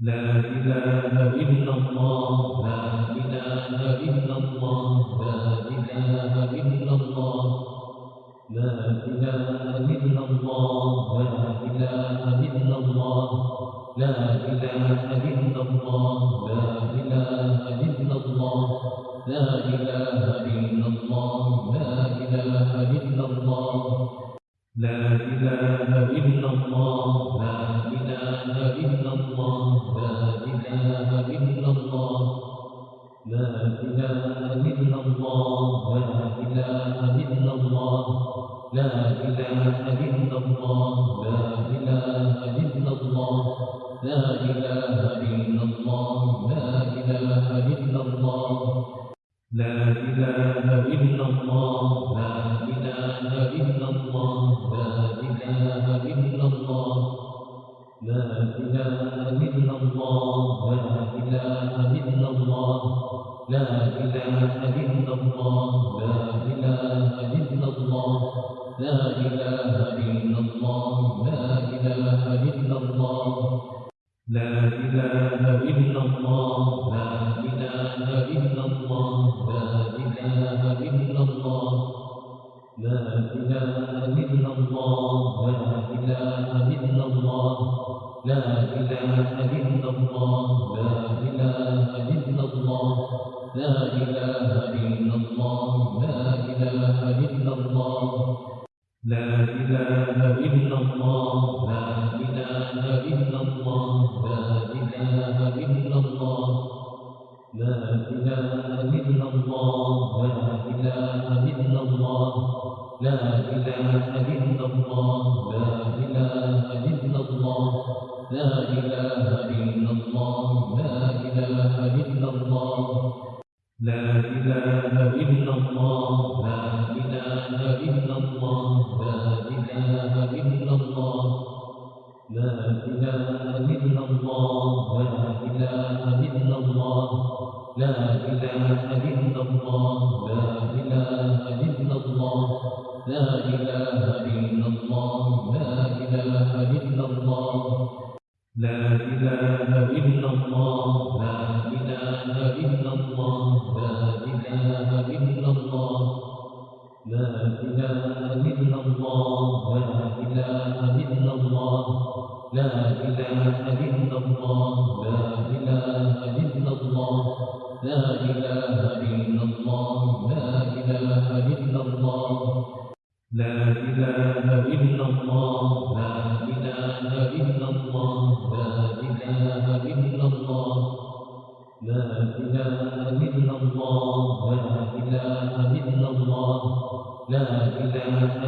لا إله إلا الله لا إله إلا الله لا إله إلا الله لا إله إلا الله لا إله إلا الله لا إله إلا الله لا إله إلا الله لا إله إله Amen. إله لله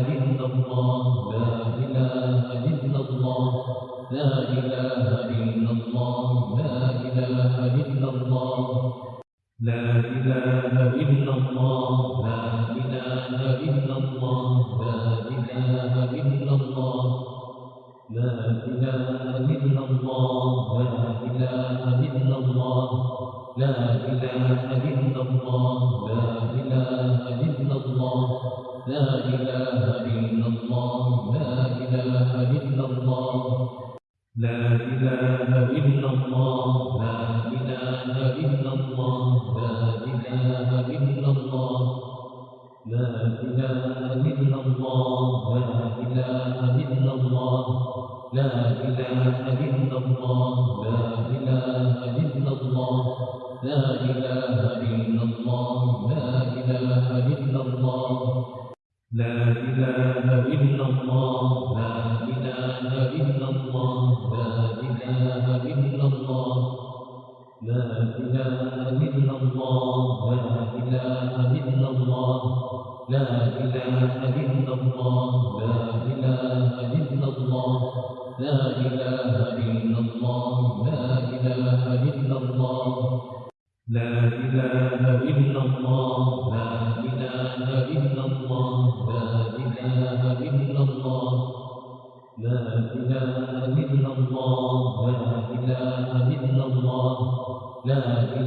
لا إله إلا الله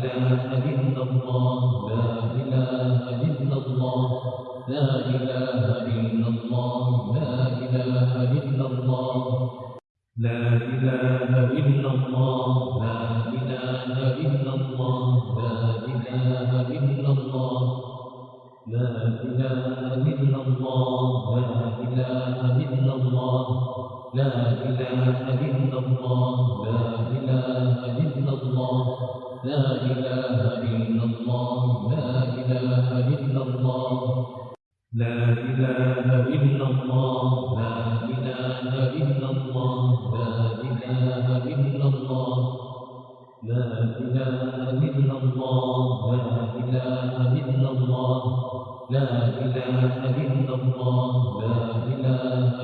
الله إله إلا الله لا إله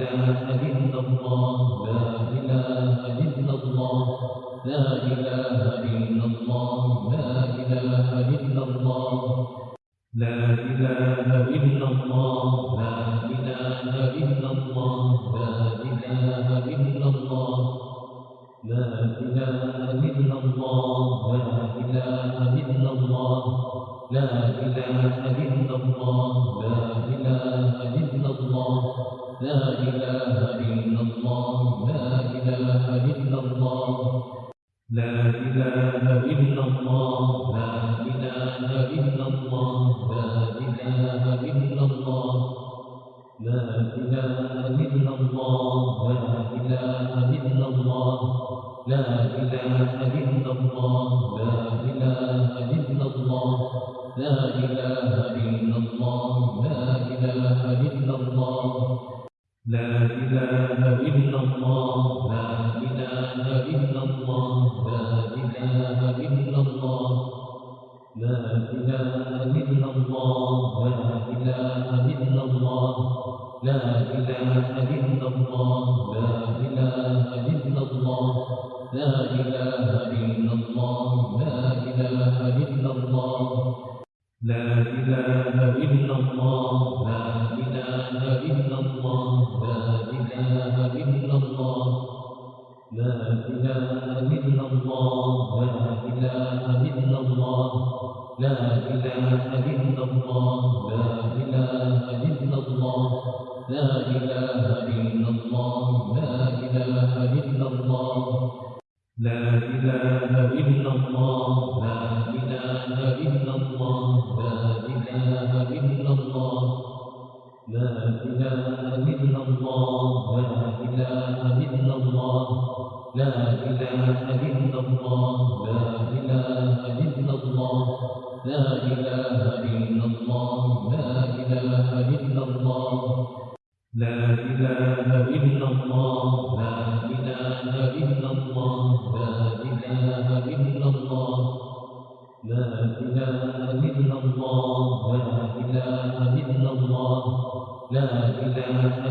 إله إله ولا لا إله إلا الله لا إله إلا الله. لا إله إلا الله لا إله إلا الله لا إله إلا الله. لا إله إلا الله لا إله إلا الله. لا إله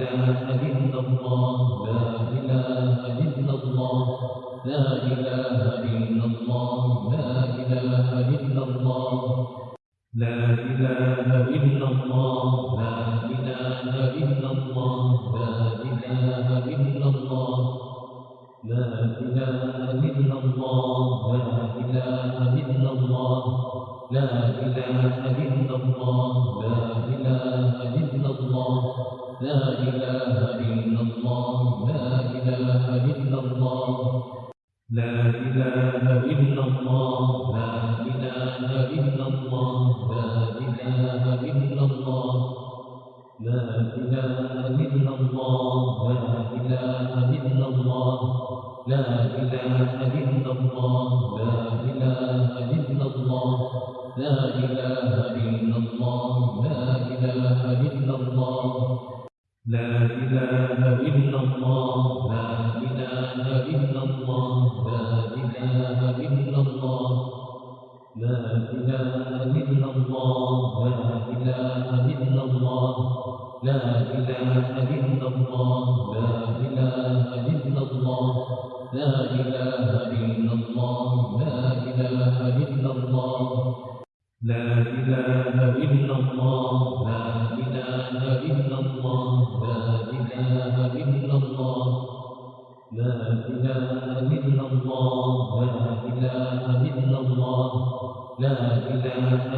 Alhamdulillah. إله لله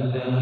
إله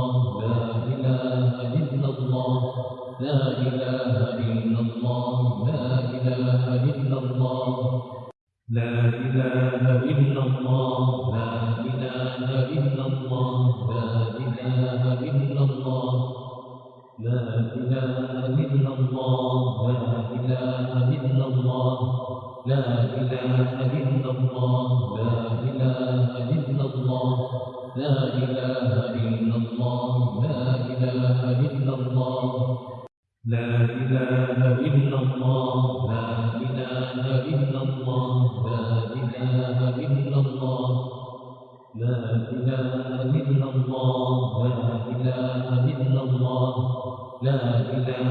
الله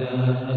إله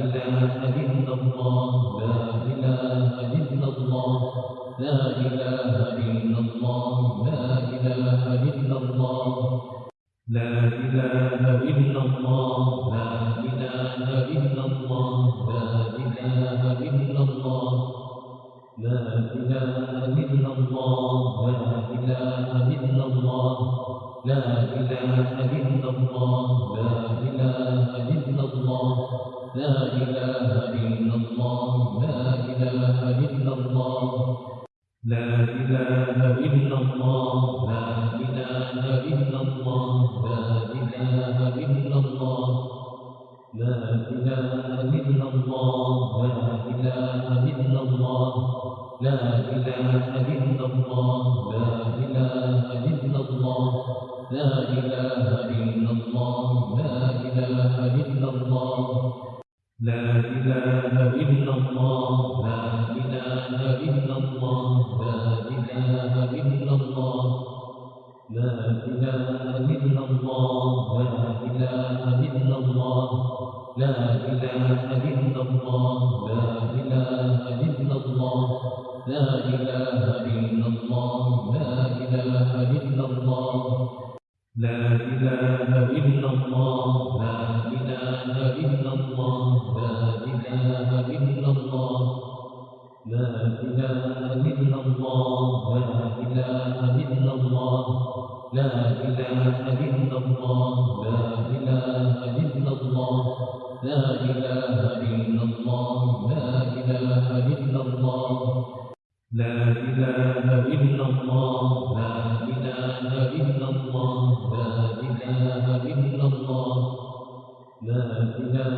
إله أبدا لا إله إلا الله لا إله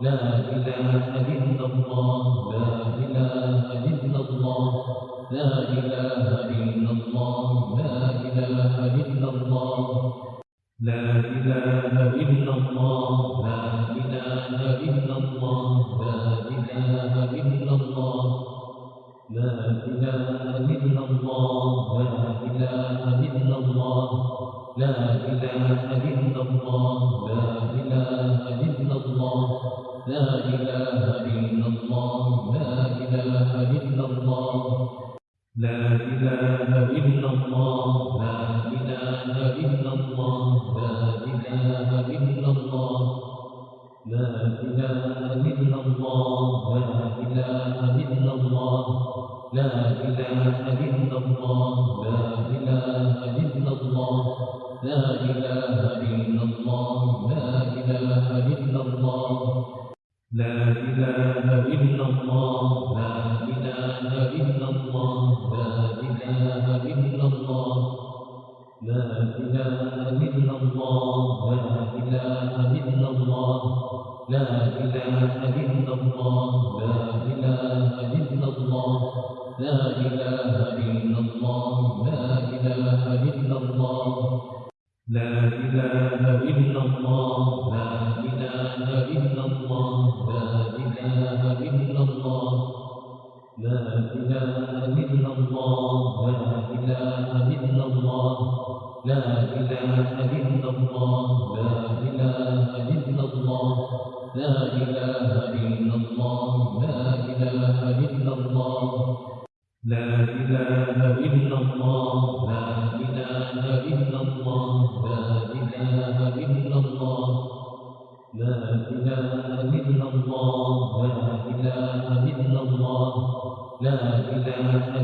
لا إله إلا الله لا إله إلا الله لا إله إلا الله لا إله إلا الله لا إله إلا الله لا إله إلا الله لا إله إلا الله لا إله إلا الله لا إله إلا الله لا إله إله لله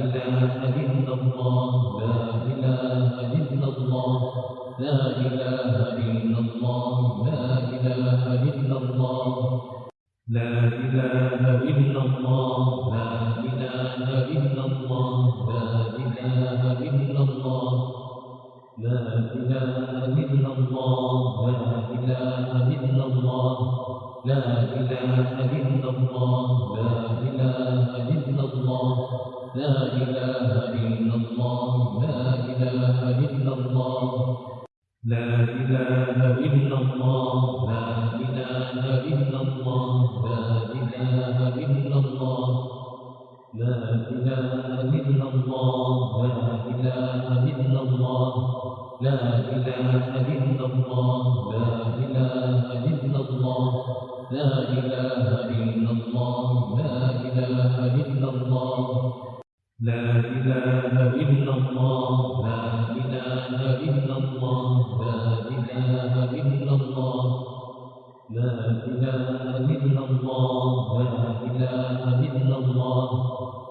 إله لا إله إلا الله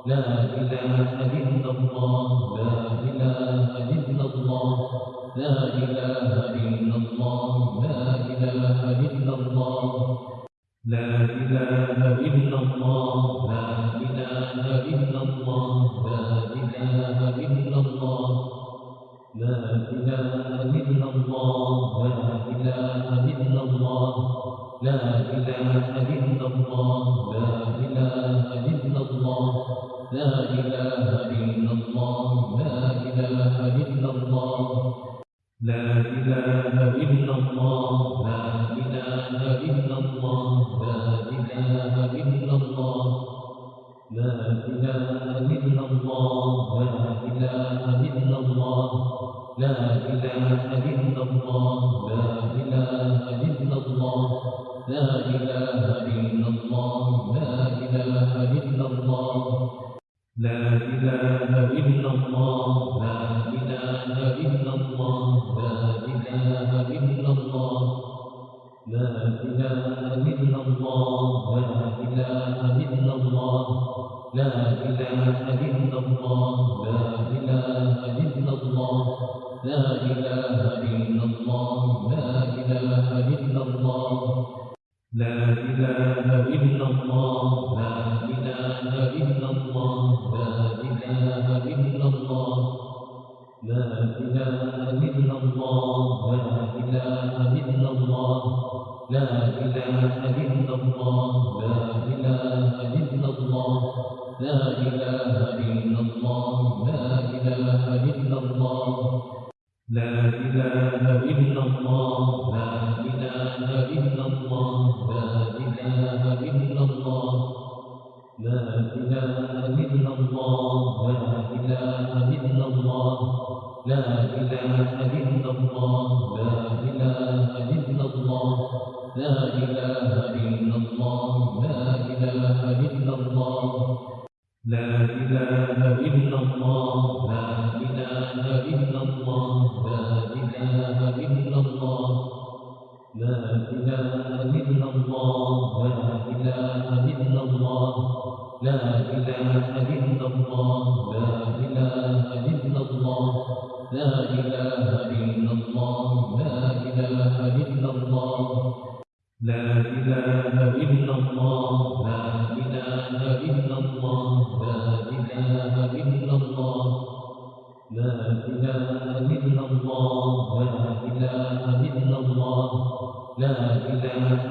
لا إله الله and then إله أبدا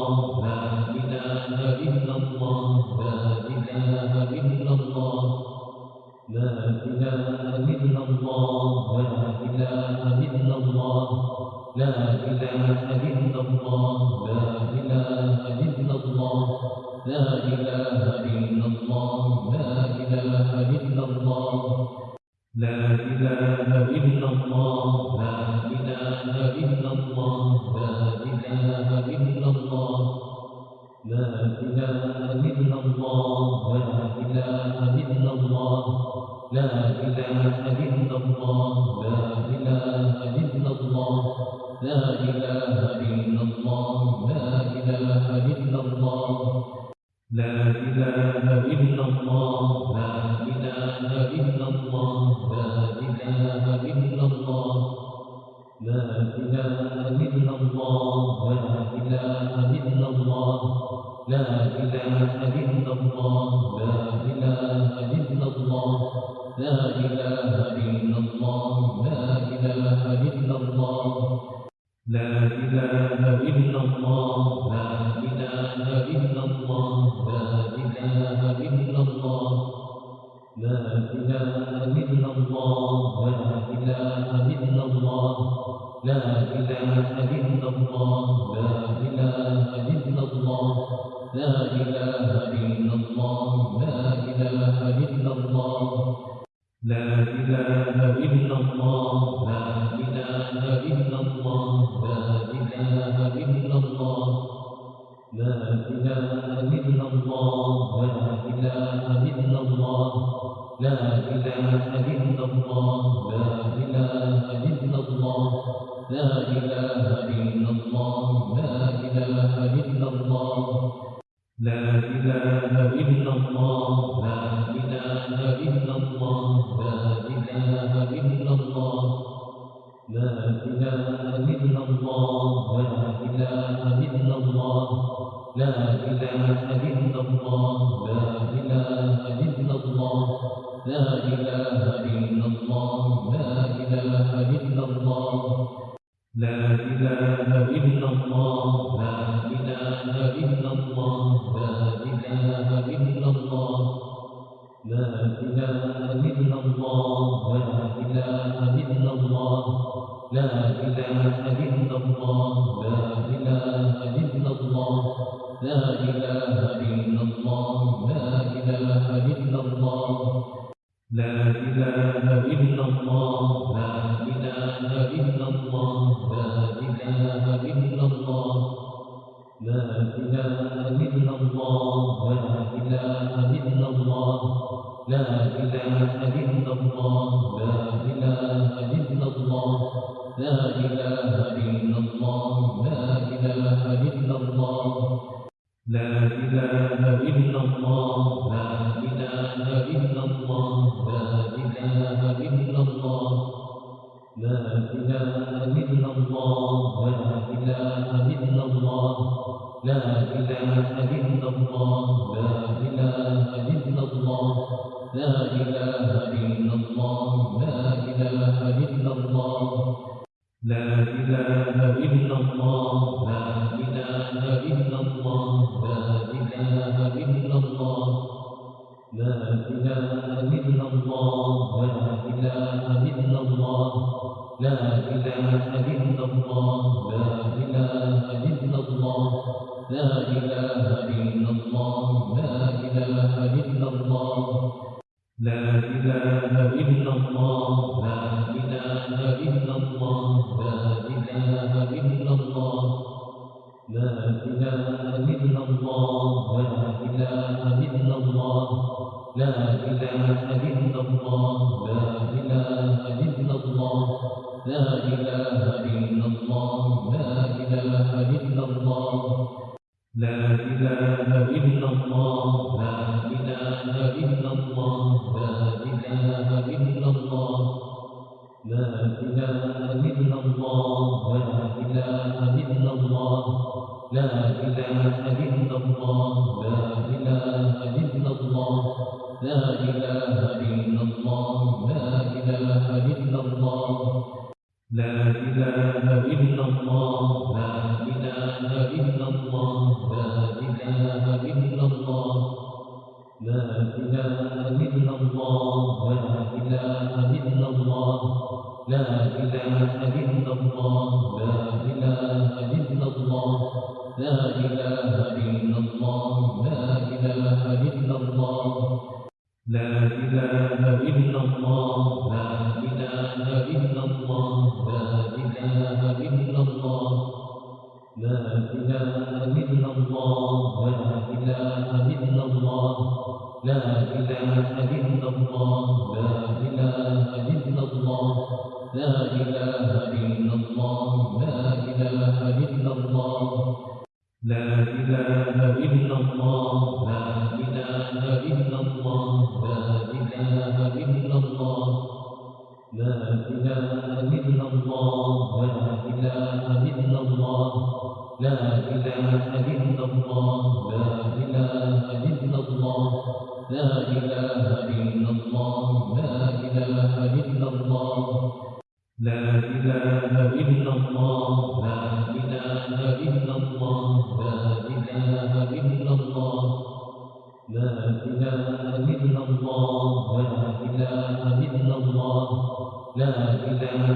إله إلا الله لا إله إلا الله لا إله إله لله إله لا إله إلا الله لا إله إله إله إله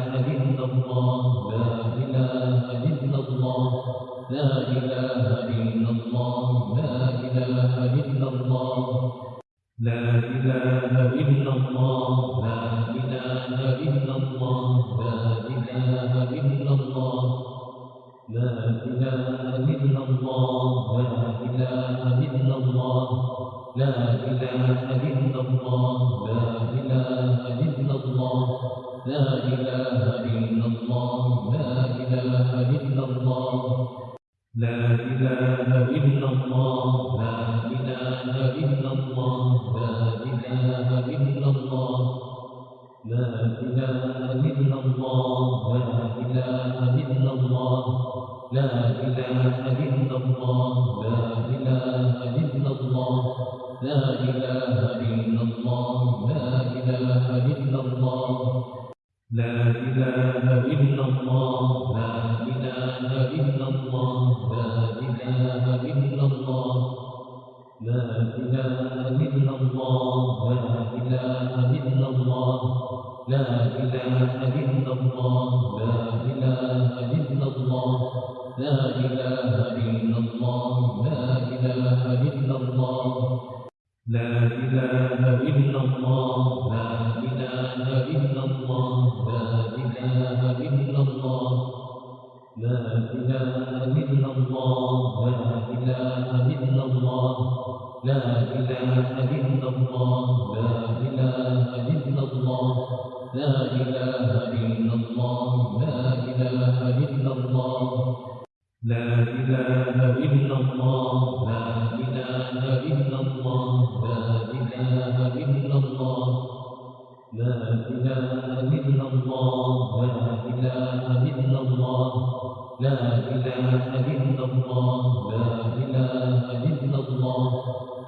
لله Ana.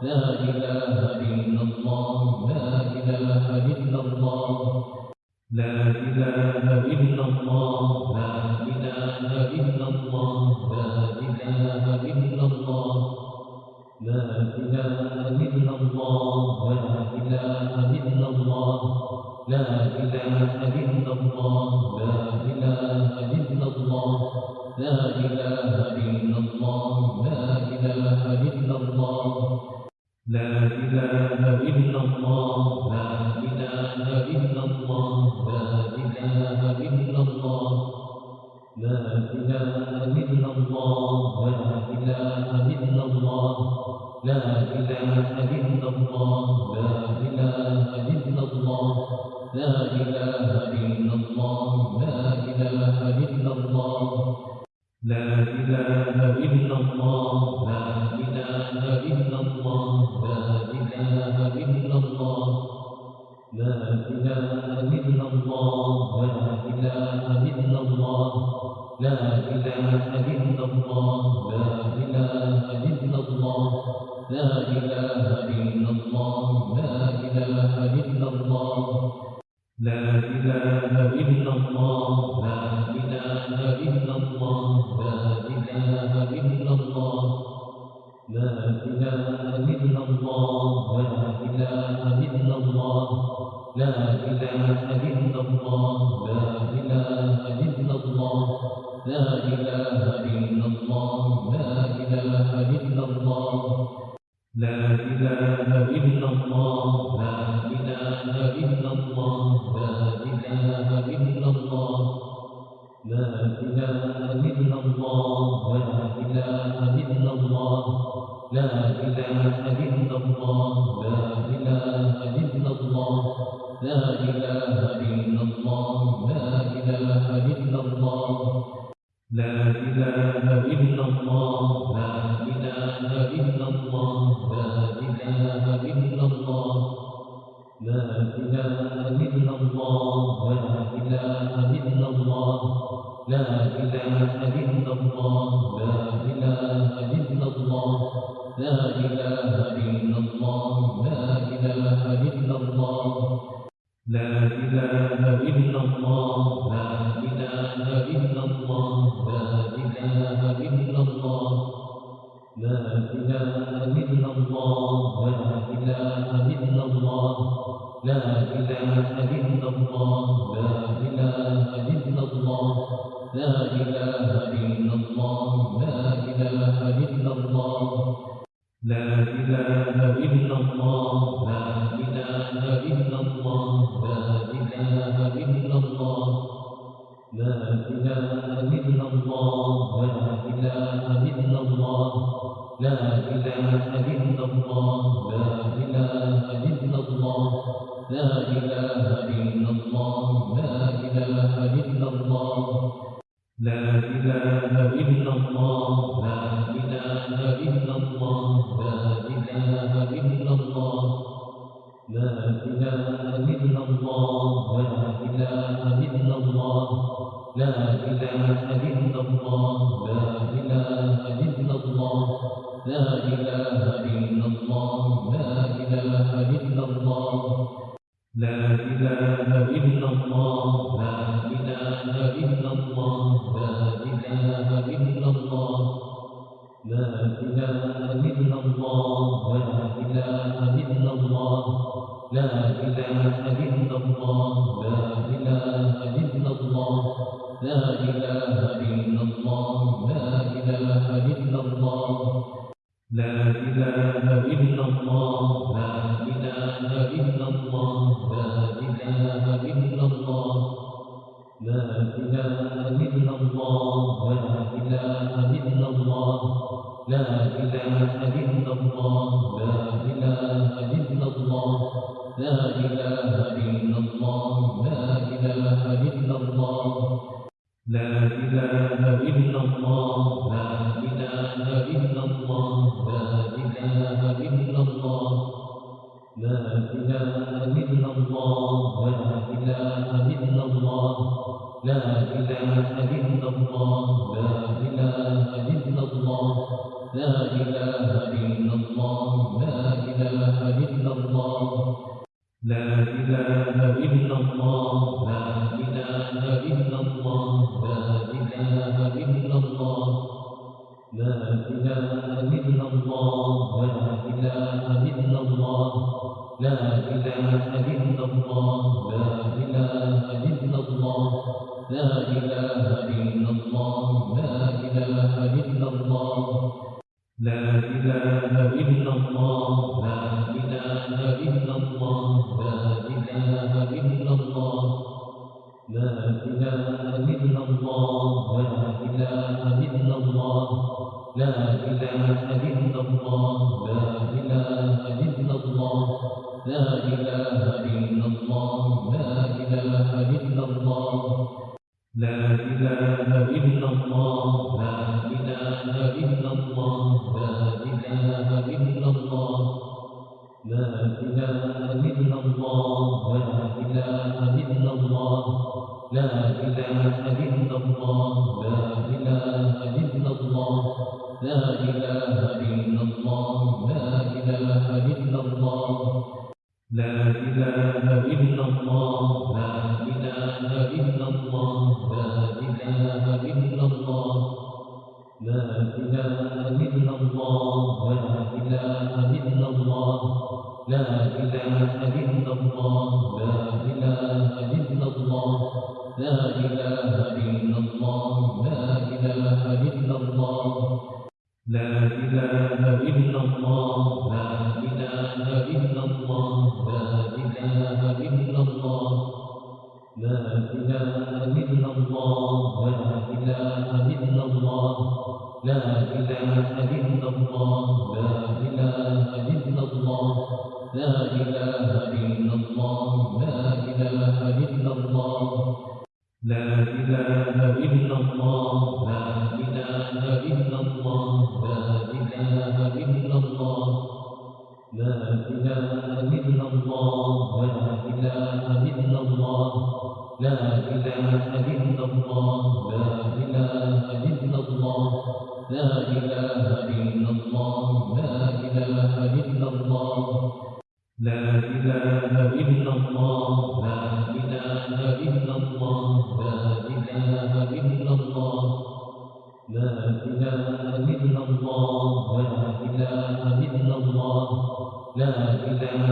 لا إله إلا الله لا إله إلا الله لا إله إلا الله لا إله إلا الله لا إله إلا الله لا إله إلا الله لا إله إلا الله لا إله إلا الله لا إله لله إله الله إله إلا الله لا إله إلا الله لا إله لا إله إلا الله لا إله إله أبدا Amém.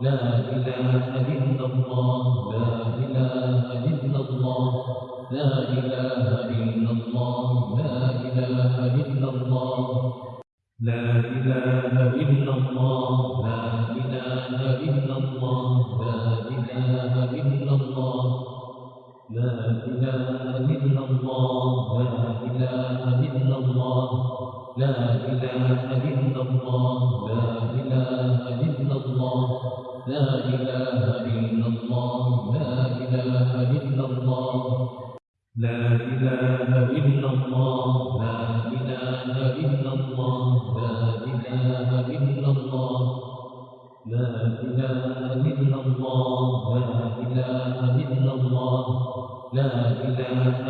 لا إله إله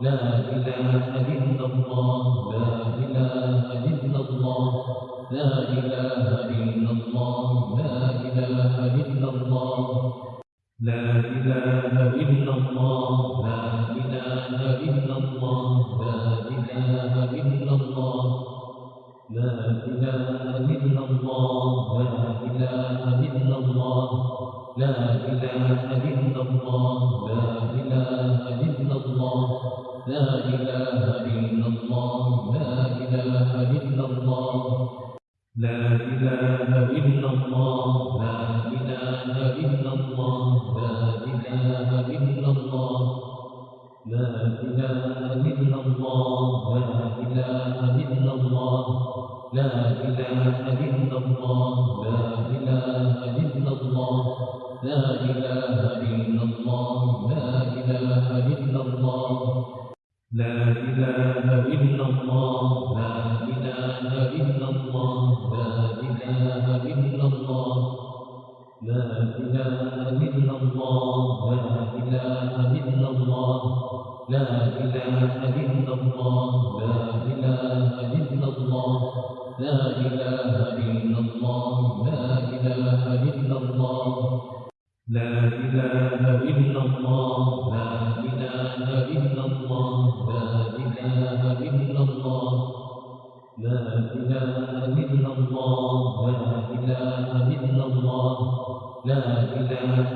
لا إله إله ألا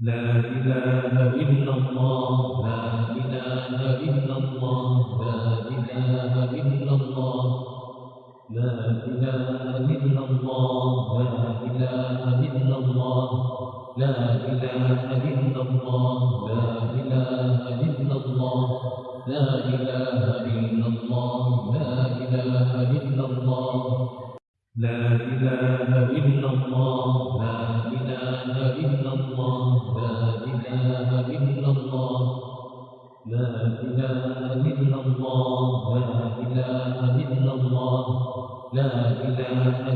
لا إله إلا الله إله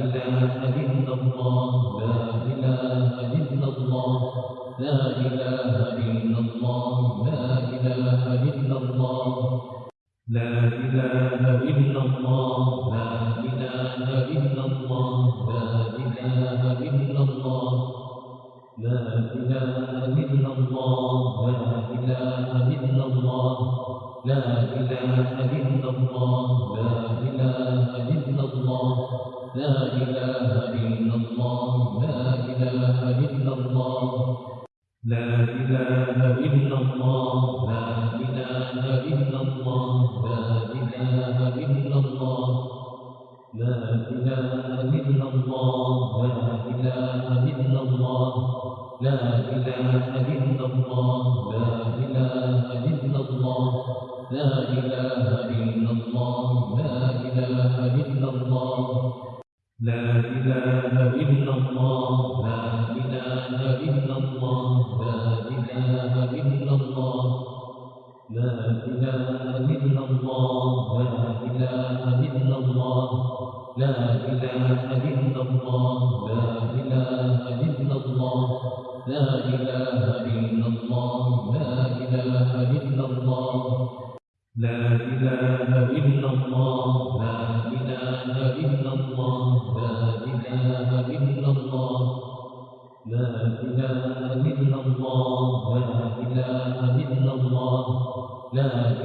إله أبدا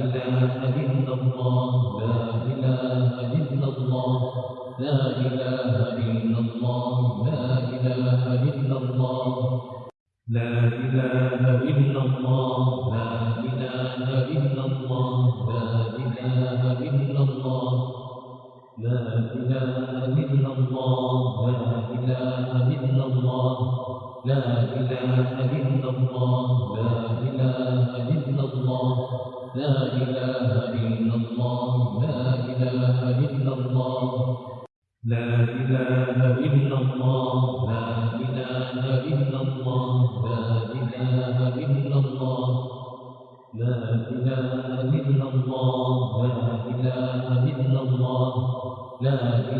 vida.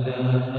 أبدا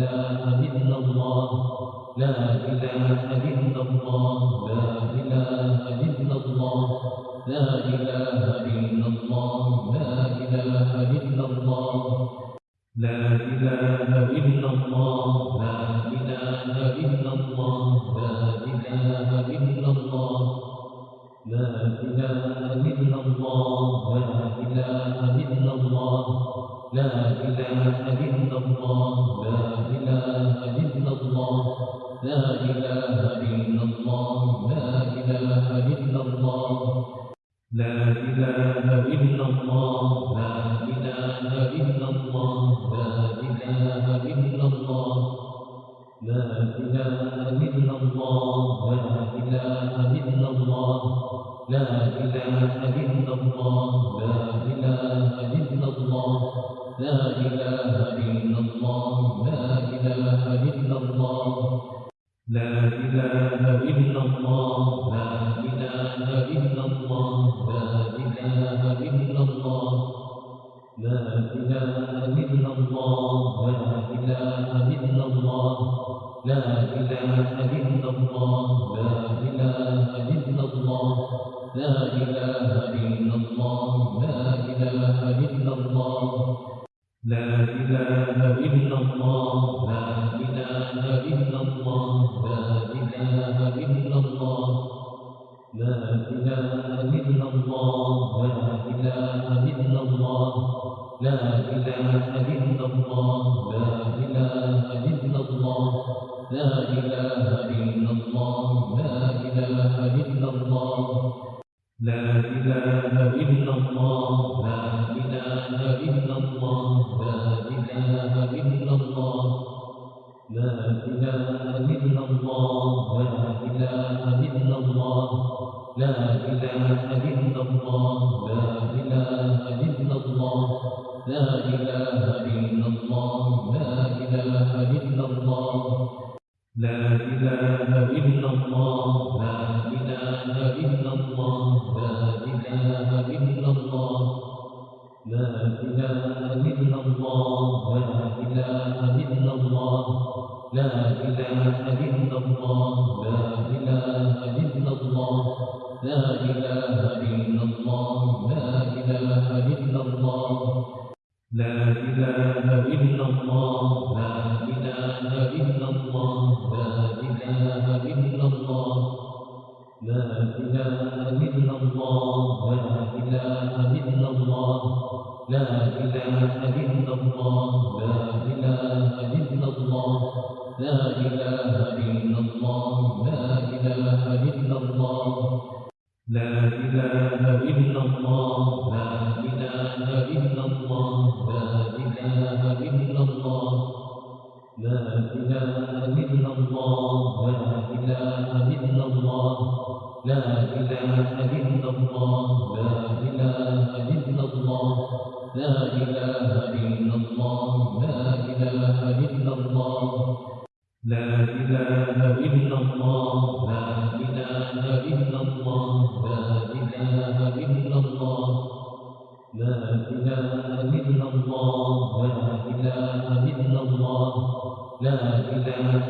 إله إلا الله لا إله إلا الله لا إله إلا الله لا إله إلا الله لا إله إلا الله لا إله إلا الله لا إله إلا الله لا إله إلا الله لا إله إلا الله لا إله إلا الله لا إله إله لله vida. Amen.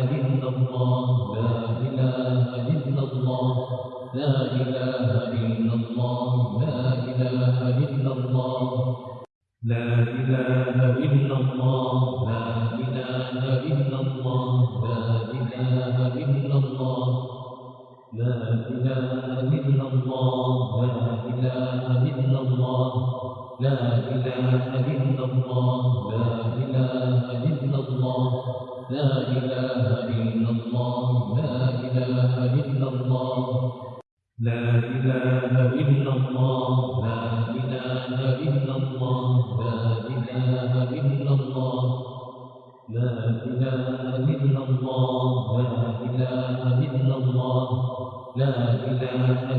لا إله إلا الله لا إله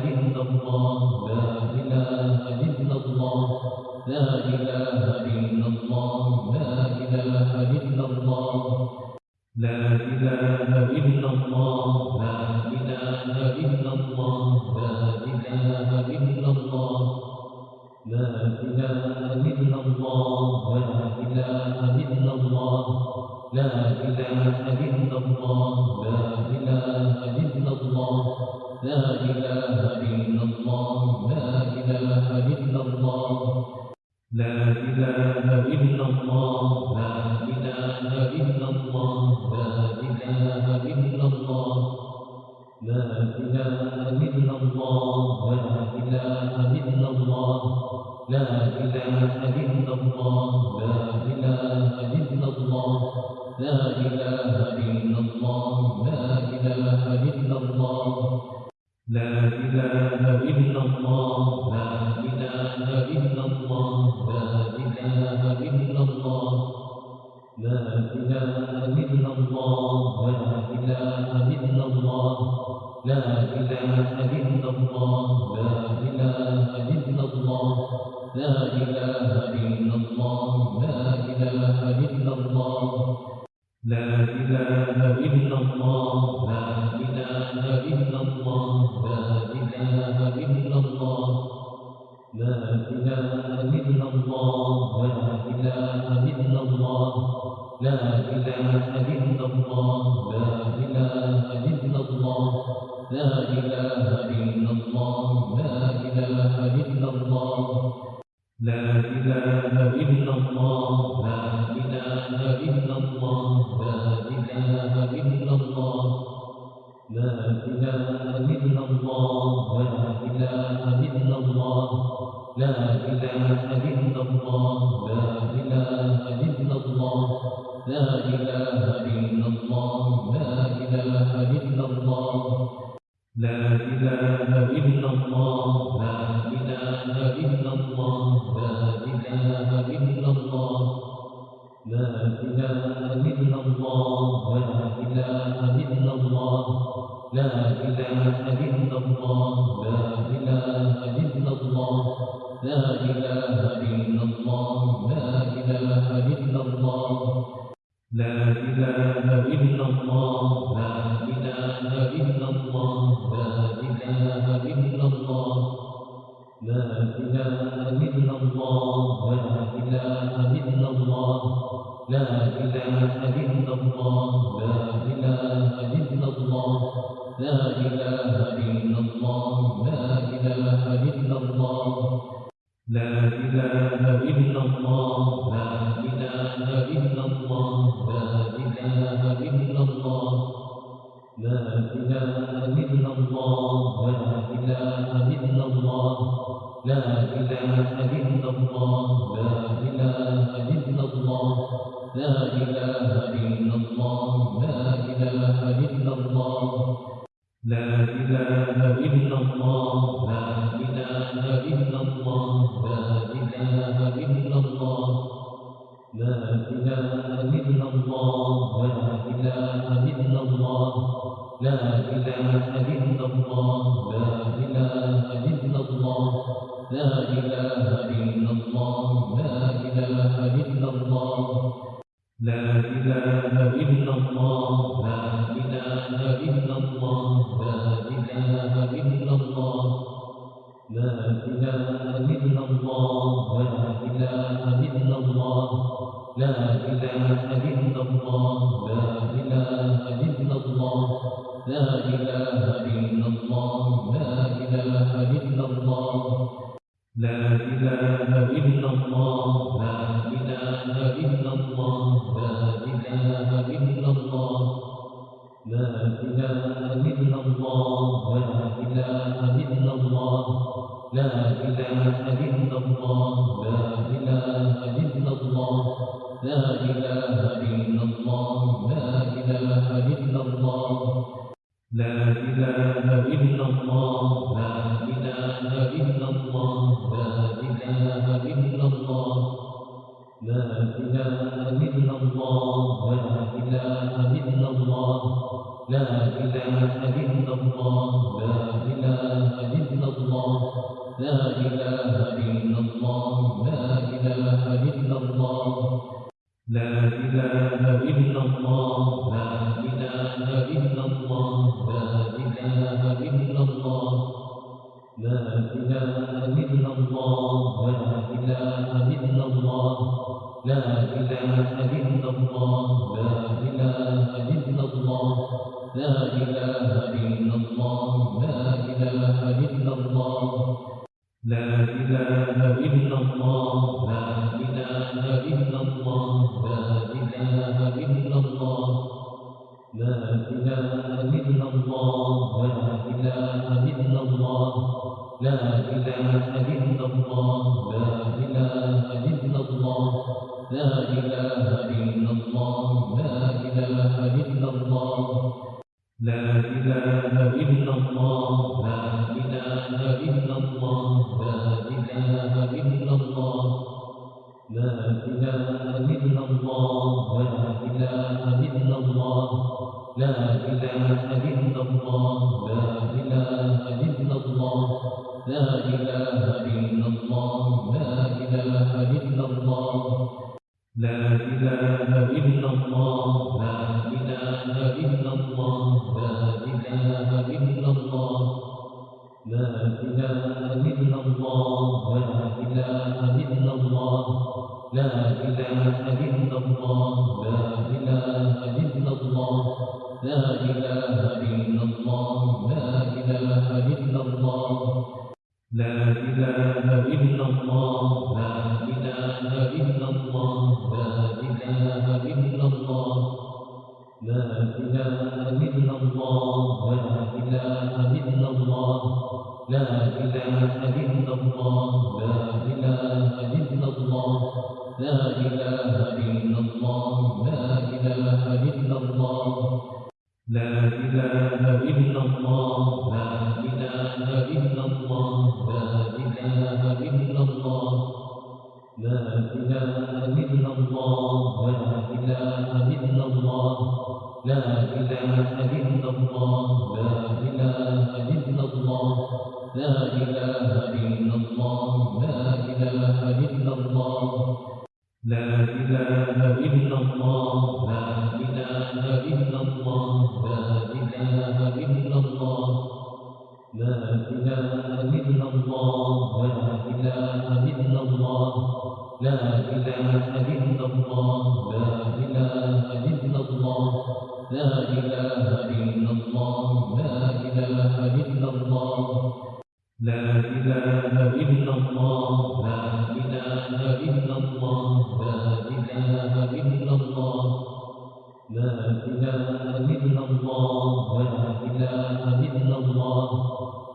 إله الله الله إله إله وَلَا Ananda. Amen. لا إله إلا الله لا إله إلا الله لا إله إلا الله لا إله إلا الله لا إله إلا الله لا إله إلا الله لا إله إلا الله لا إله إلا الله لا إله إلا الله لا إله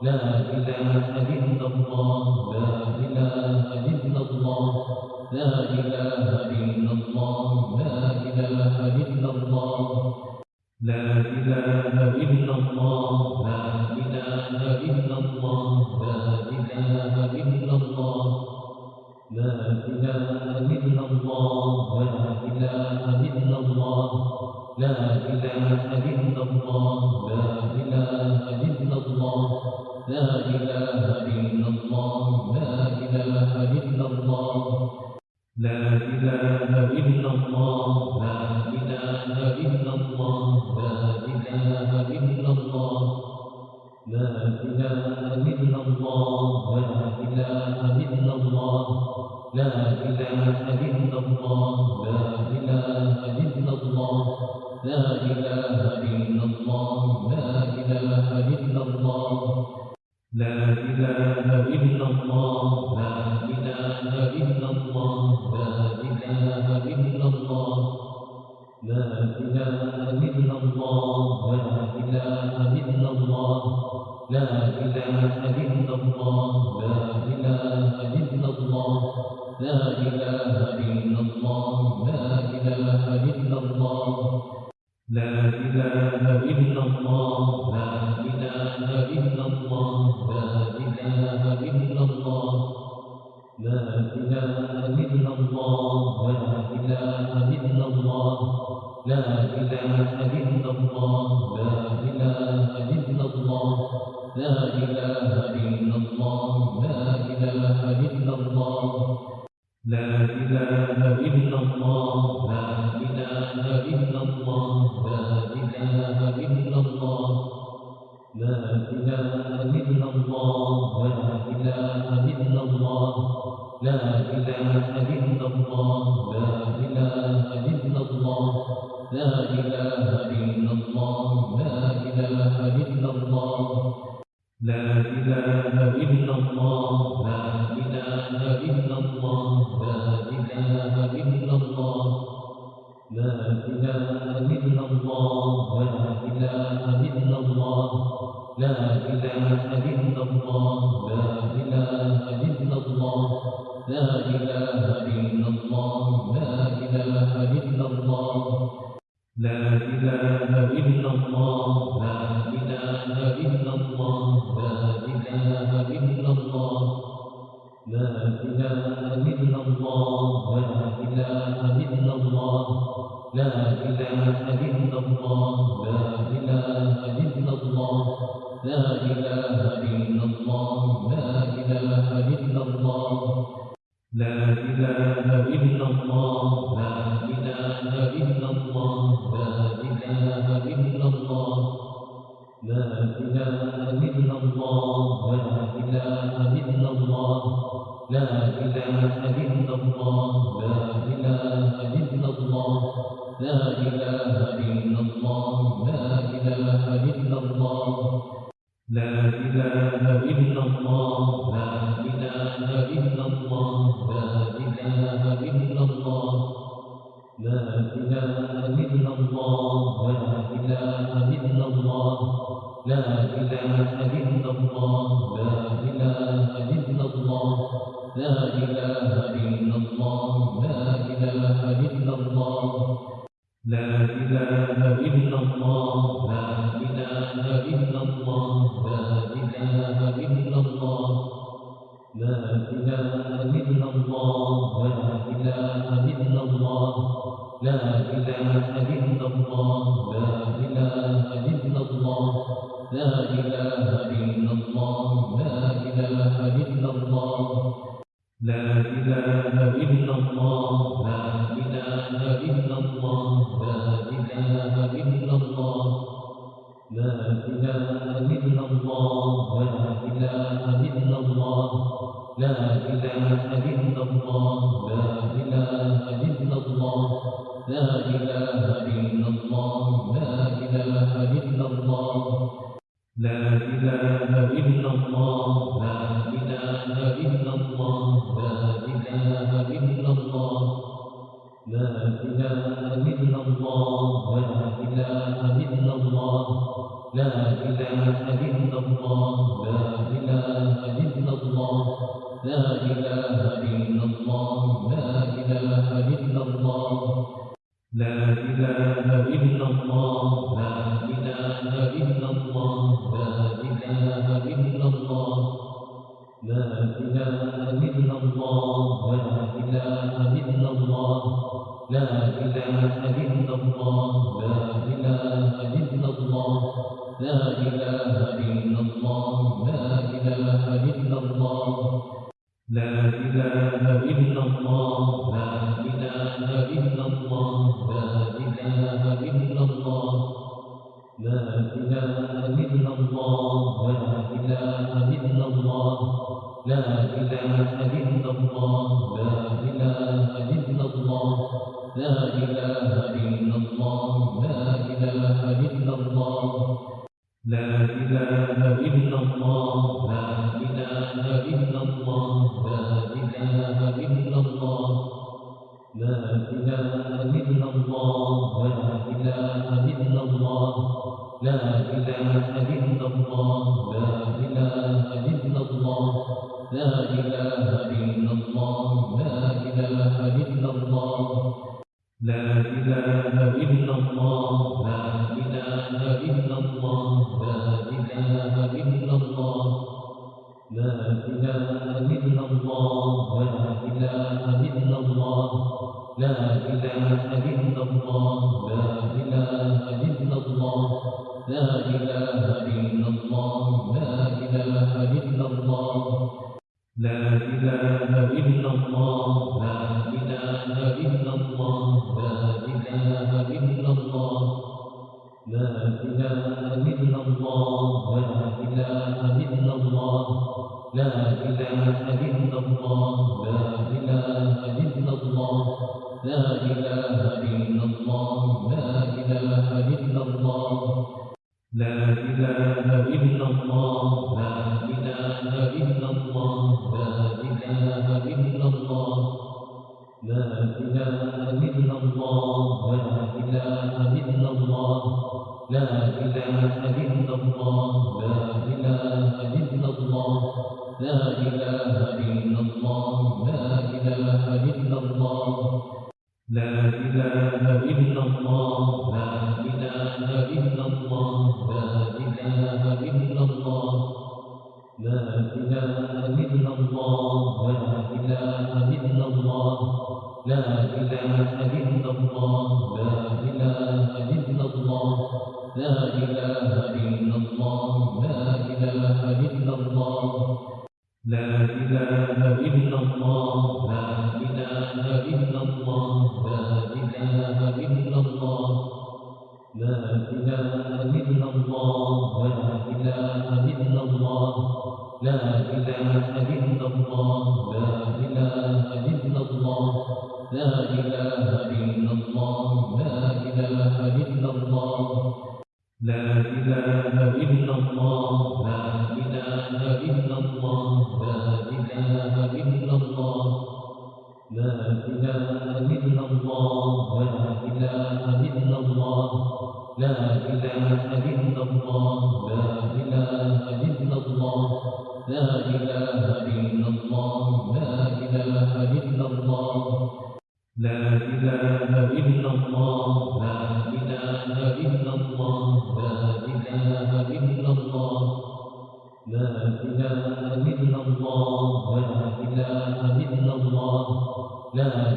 لا إله إلا إله الله Amém. لا إله إله أبدا إله إله إله لله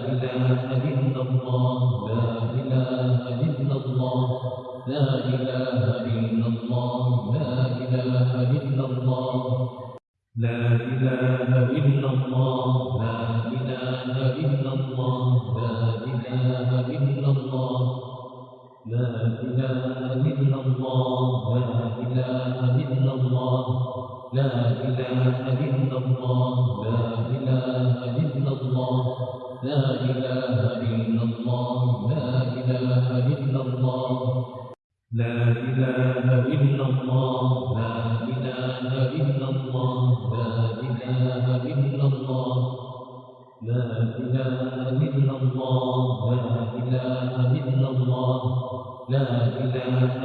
إله الله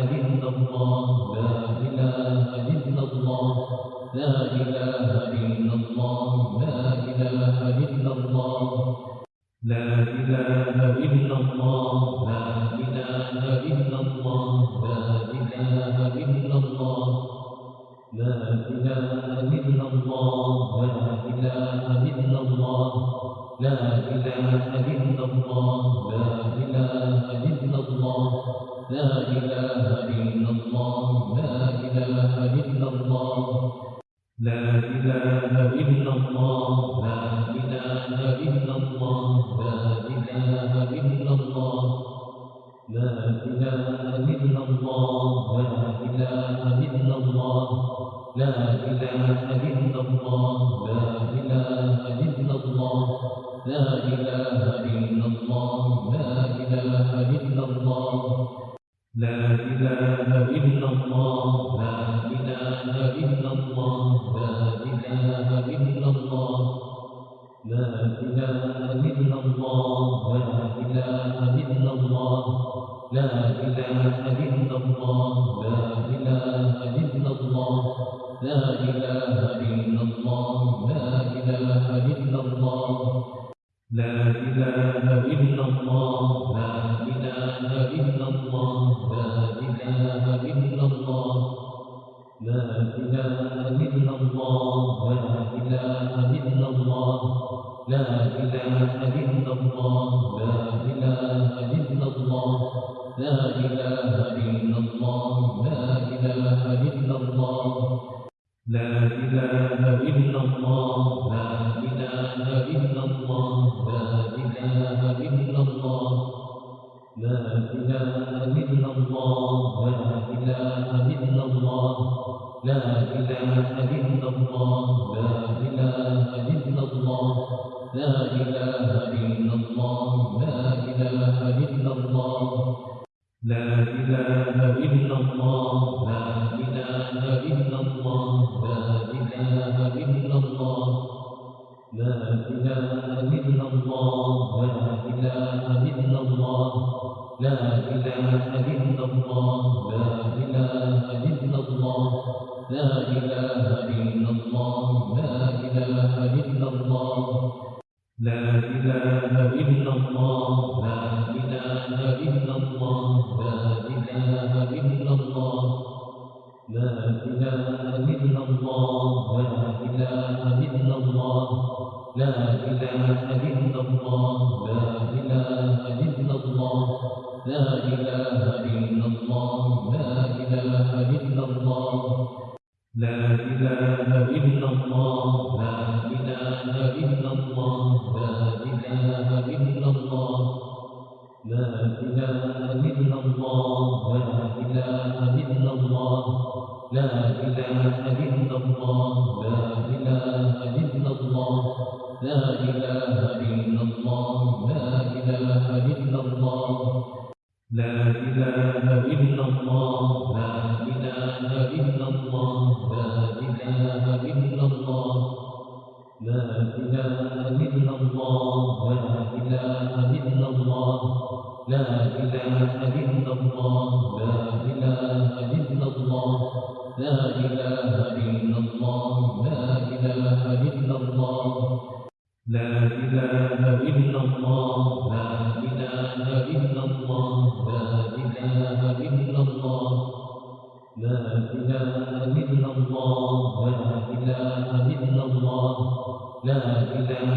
Aleluia. إله إلا الله لا إله إلا الله لا إله إلا الله لا إله إلا الله لا إله إلا الله لا إله إلا الله لا إله إلا الله لا إله إلا الله لا إله إلا الله لا إله إلا الله لا إله لا إله إلا الله لا إله إلا الله لا إله إلا الله لا إله إلا الله لا إله إلا الله لا إله إلا الله لا إله أبدا Ananda.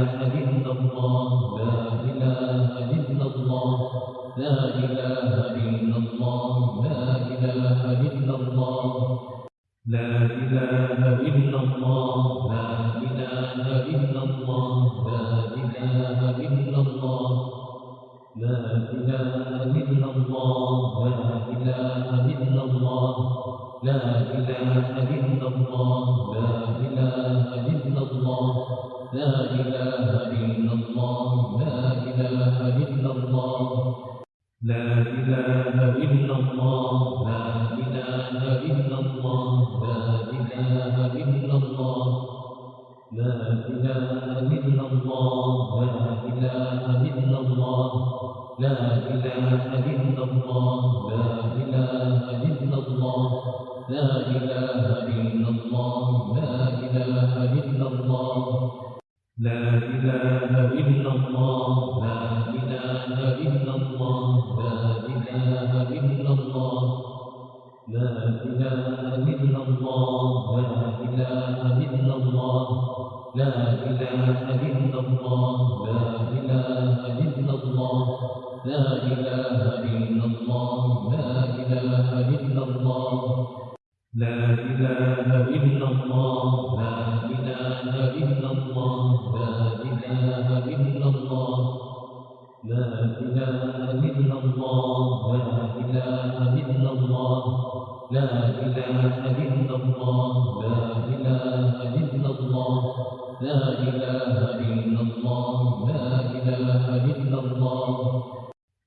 Amen.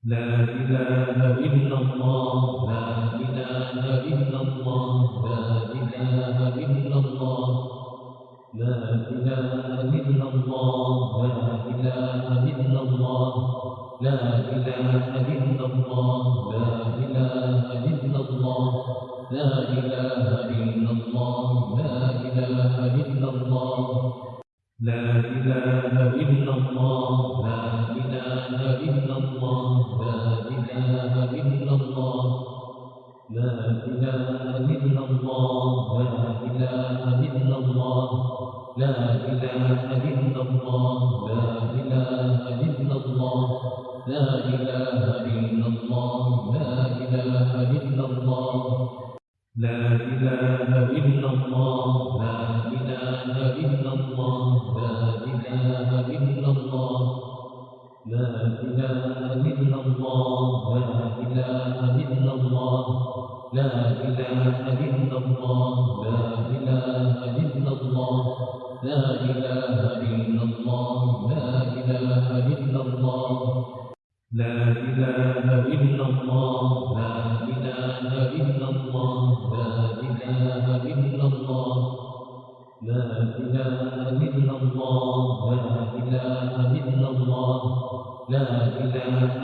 لا إله إلا الله لا إله لا إله إلا الله لا إله إلا الله لا إله إلا الله لا إله إلا الله لا إله إلا الله لا إله إلا إله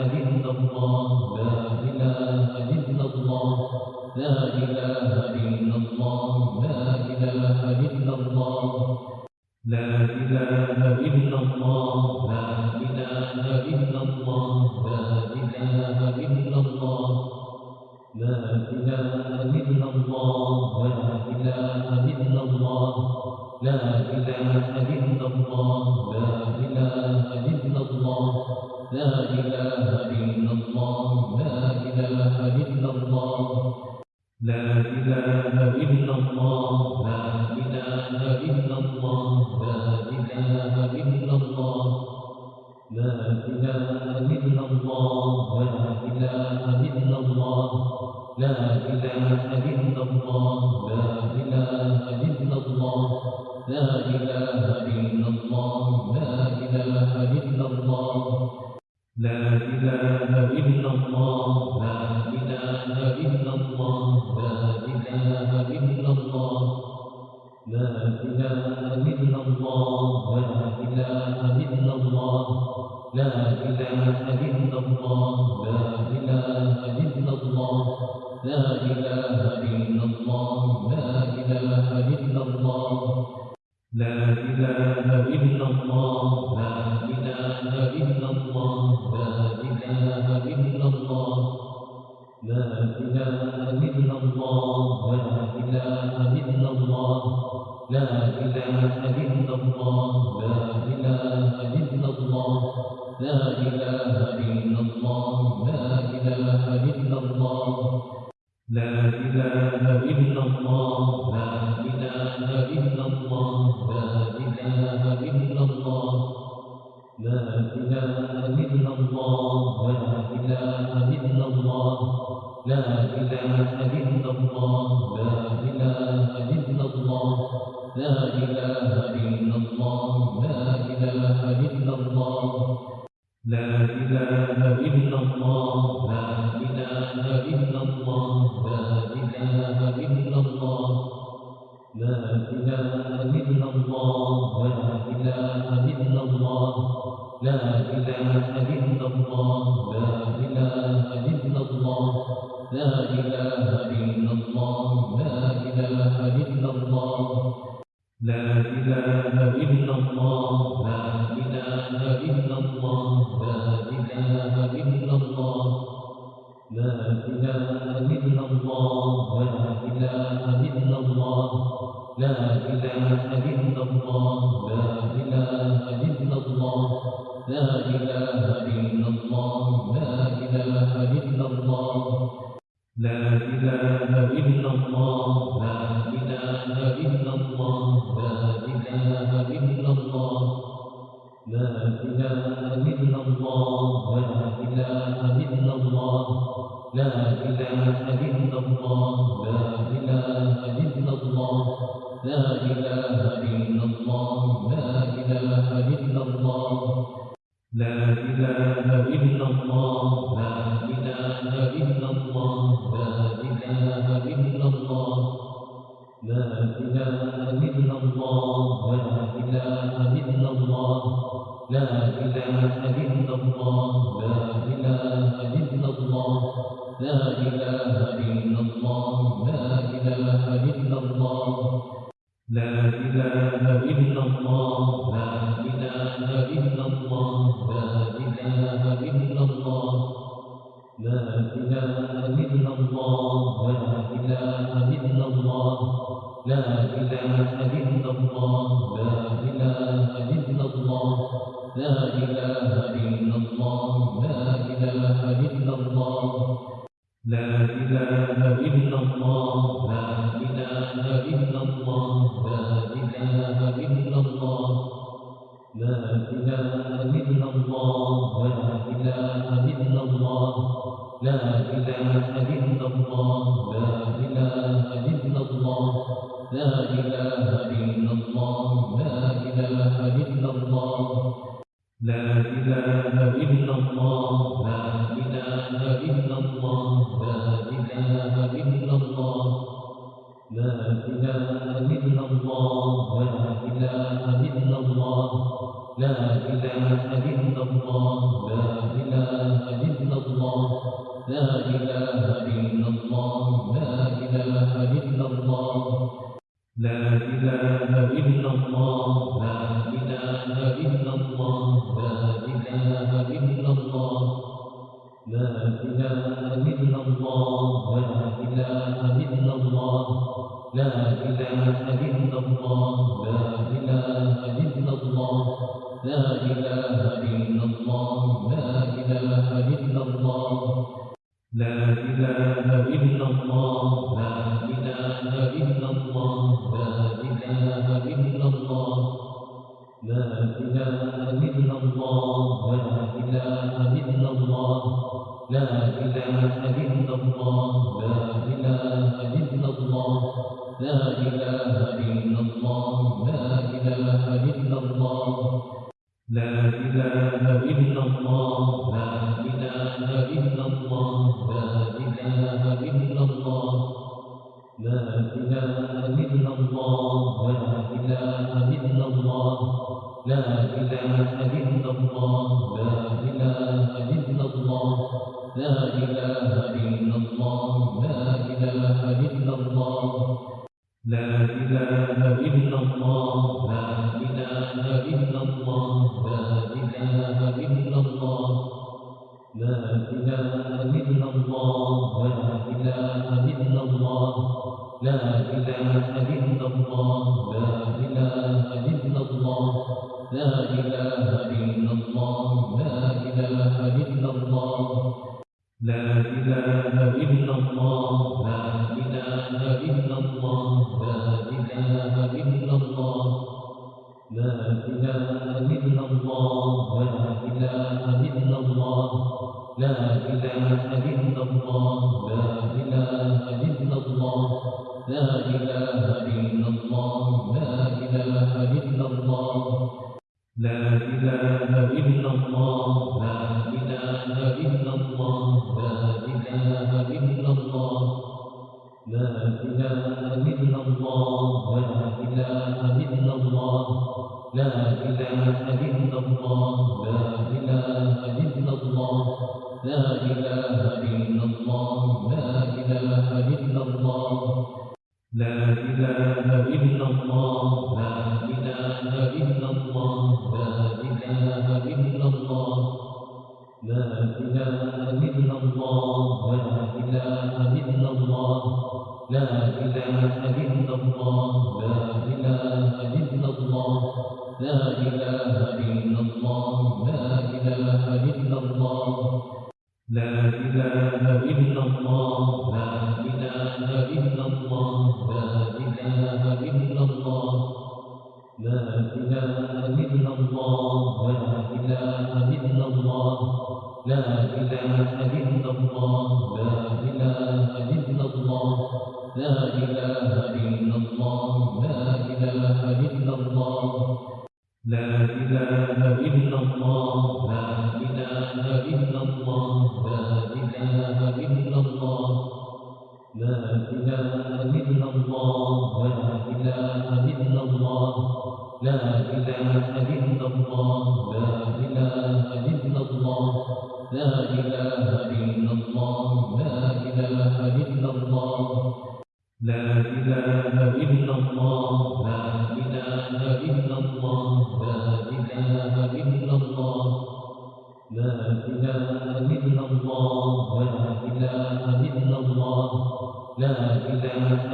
الله الله إله إله إلا الله لا إله vida Hello. إله لا إله إلا الله لا إله إلا الله لا إله إلا الله لا إله إلا الله لا إله إلا الله لا إله إلا الله لا إله إلا الله لا إله إلا الله لا إله إلا الله لا إله إله الله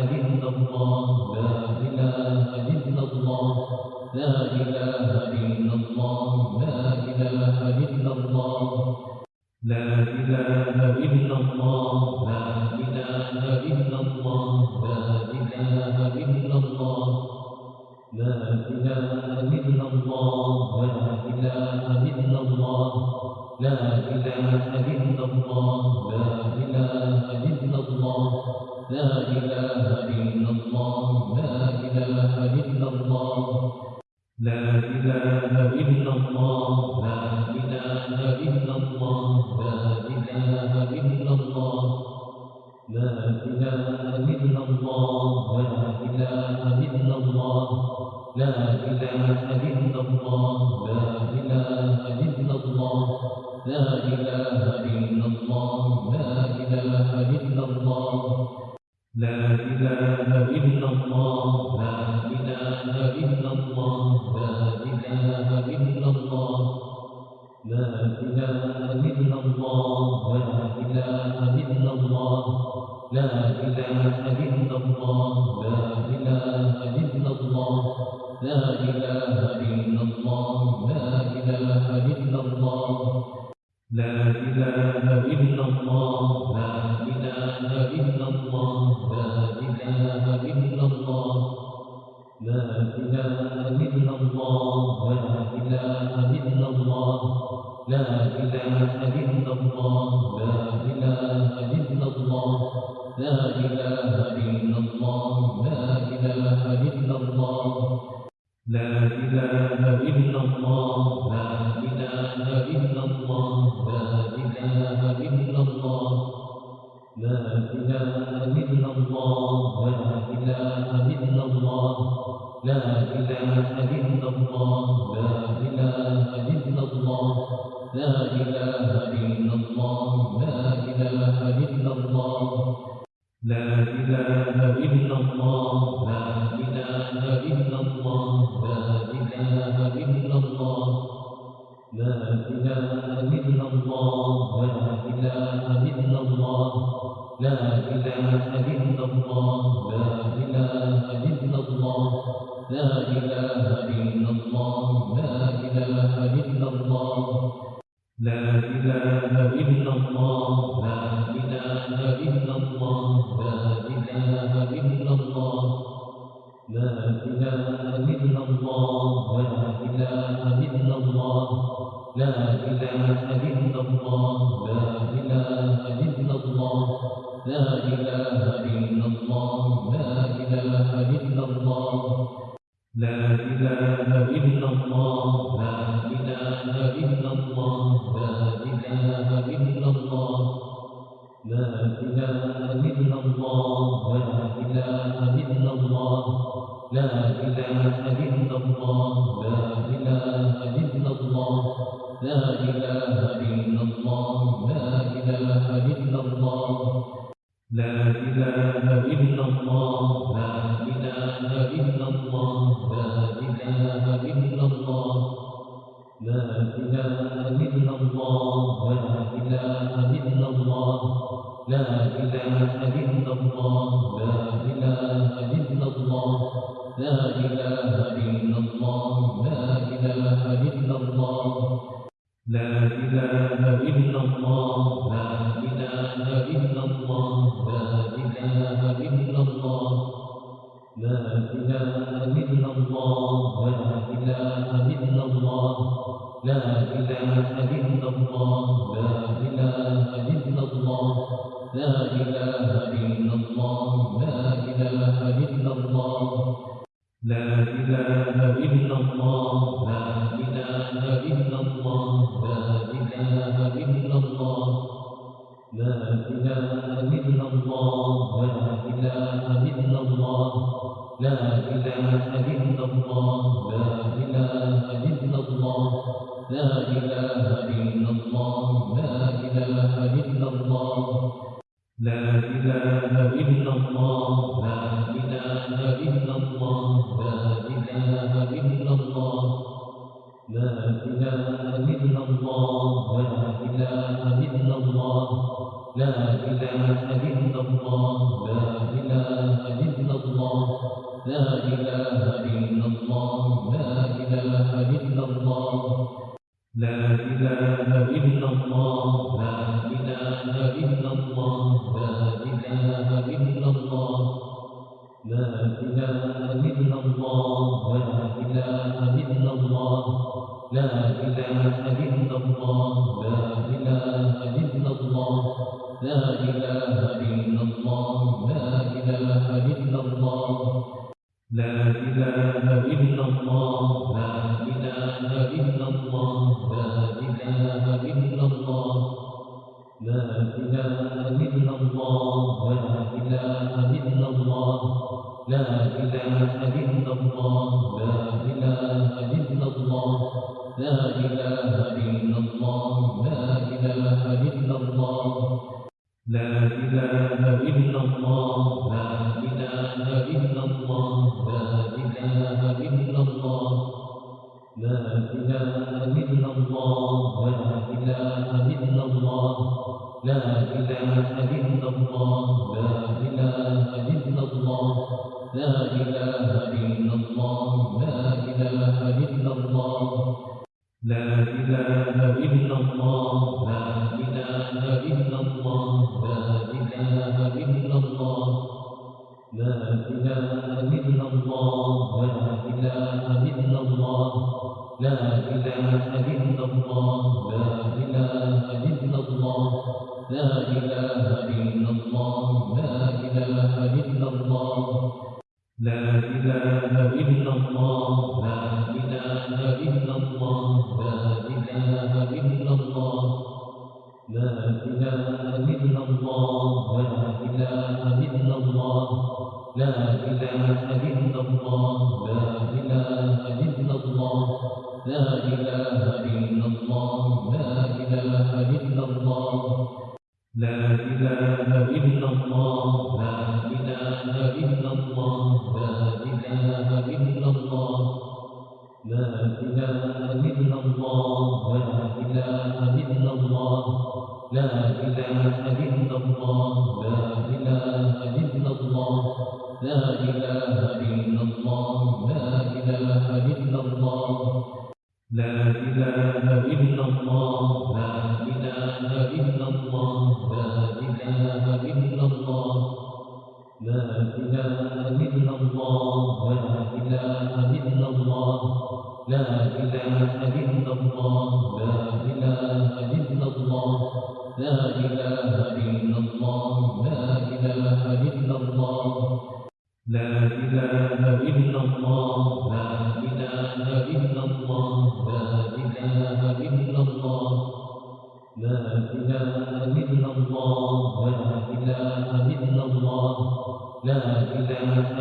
الله إله إله إلا الله لا إله أبدا Ana. أبدا إله إلا الله لا إله لا إله إلا الله لا إله إلا الله لا إله إلا الله لا إله إلا الله لا إله إلا الله لا إله الله الله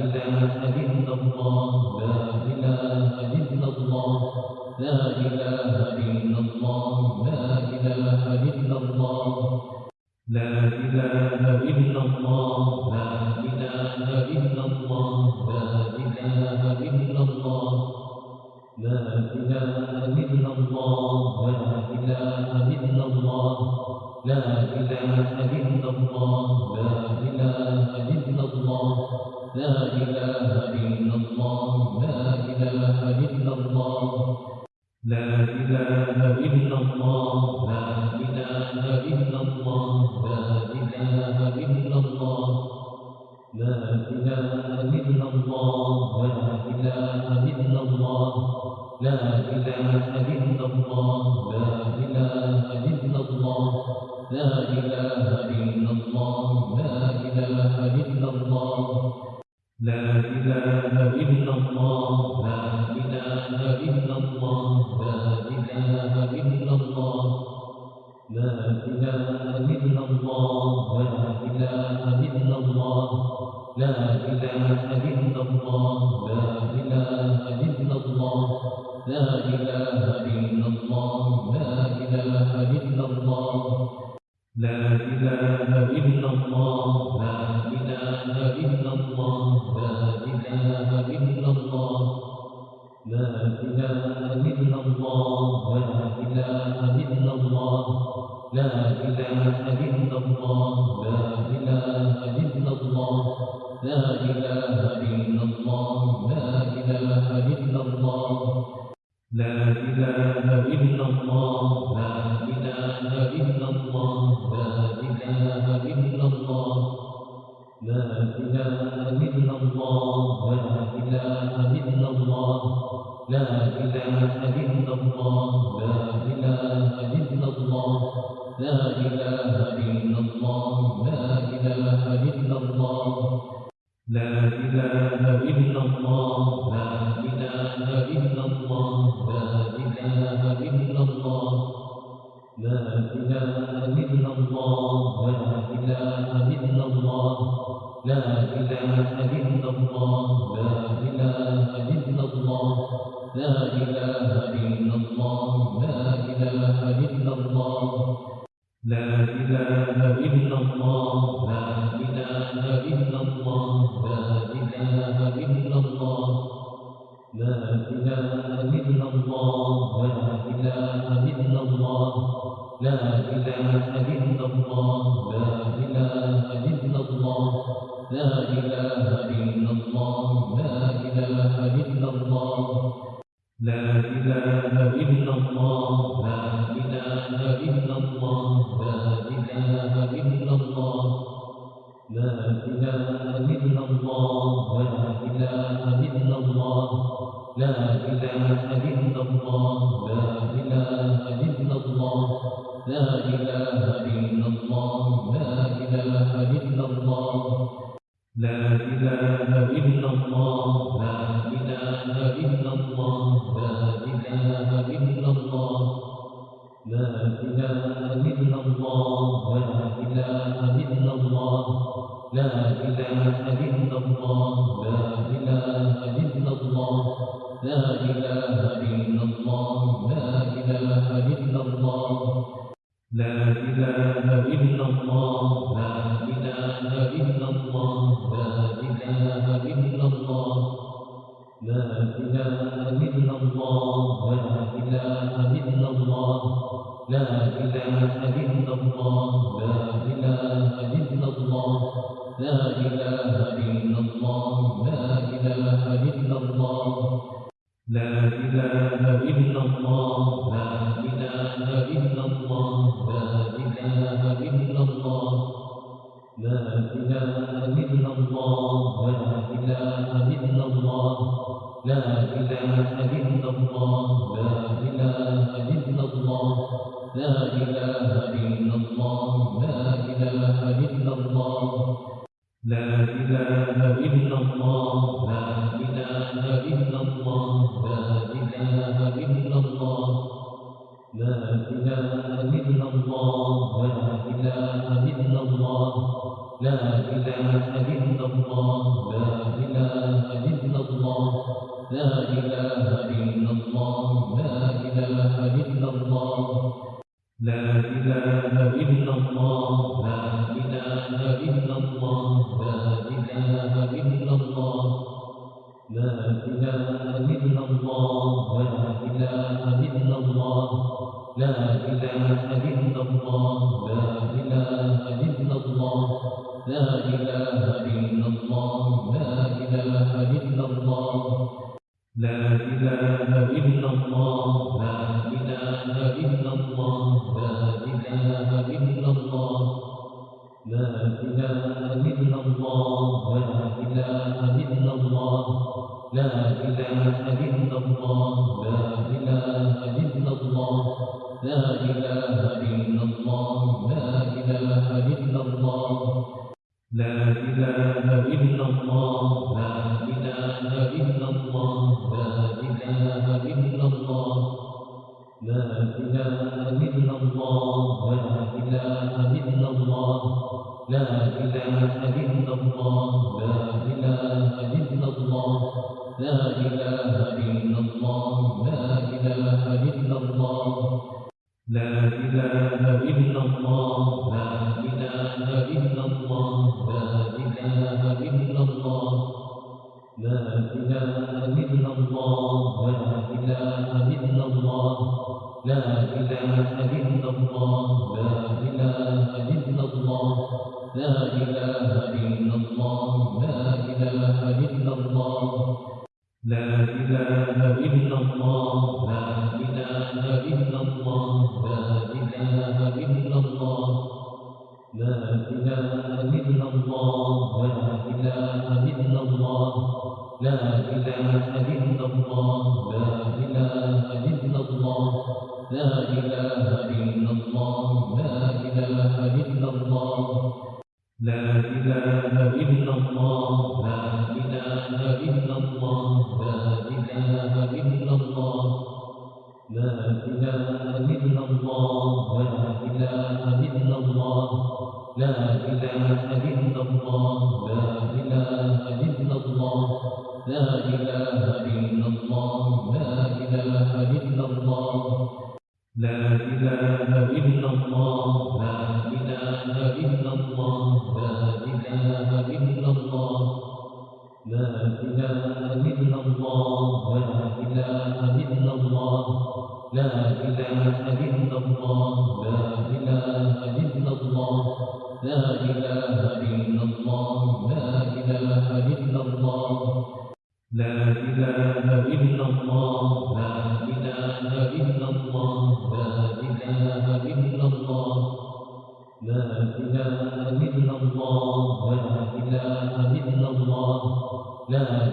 الله إله لا إله إلا الله لا إله إلا الله لا إله إلا الله لا إله إلا الله لا إله إلا الله لا إله إلا الله لا إله إلا الله لا إله إلا الله لا إله إلا الله لا إله إلا الله لا إله Amen. إله لله الله لا إله إلا لا إله إلا الله لا إله لا إله إلا الله لا إله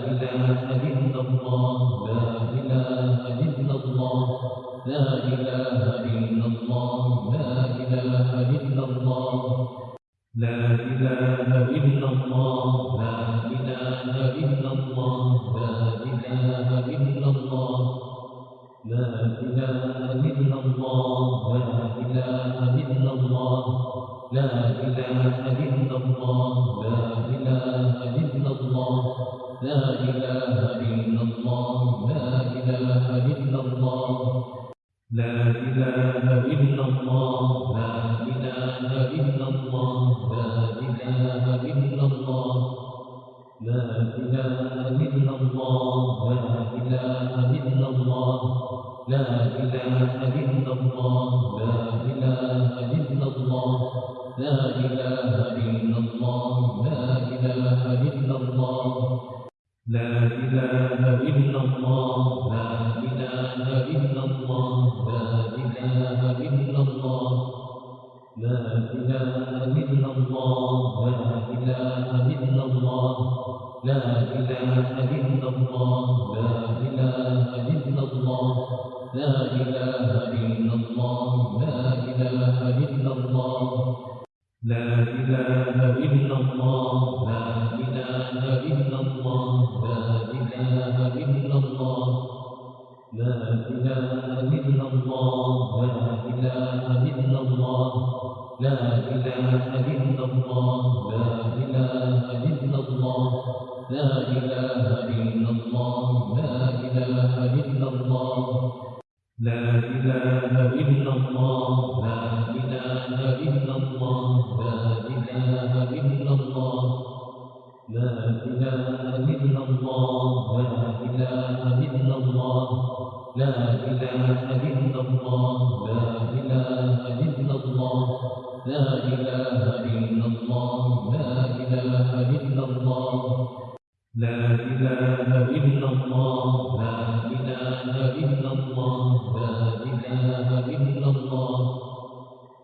الله إله إله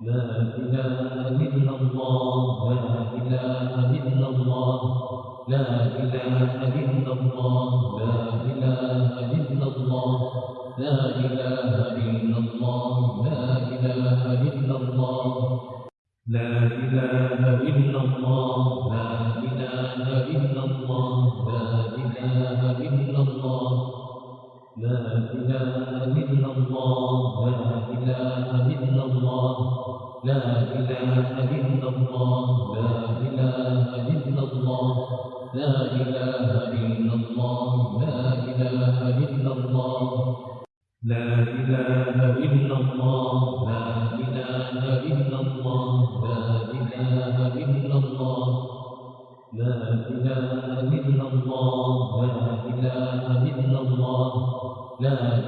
لا إله إلا الله لا إله إلا الله لا إله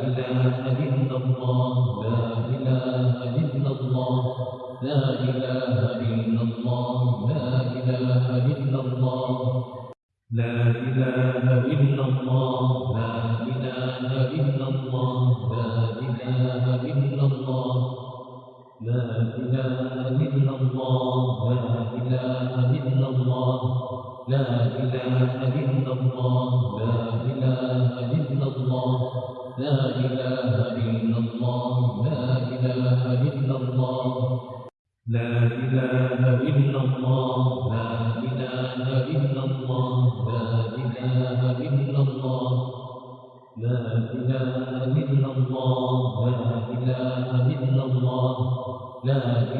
vida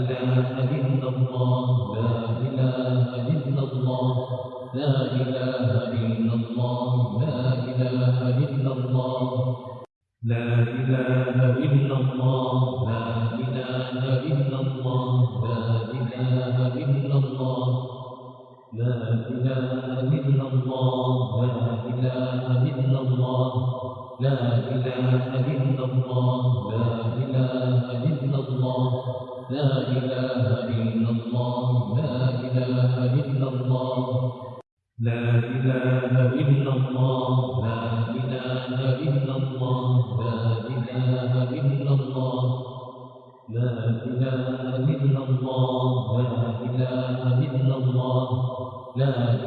and then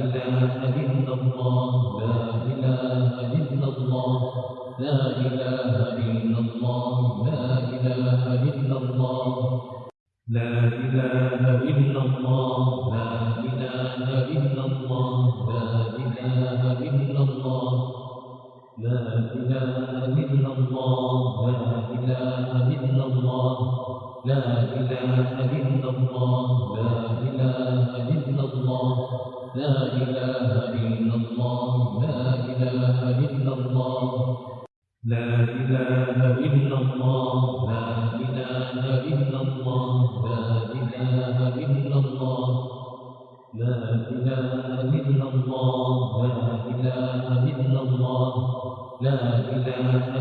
إله لله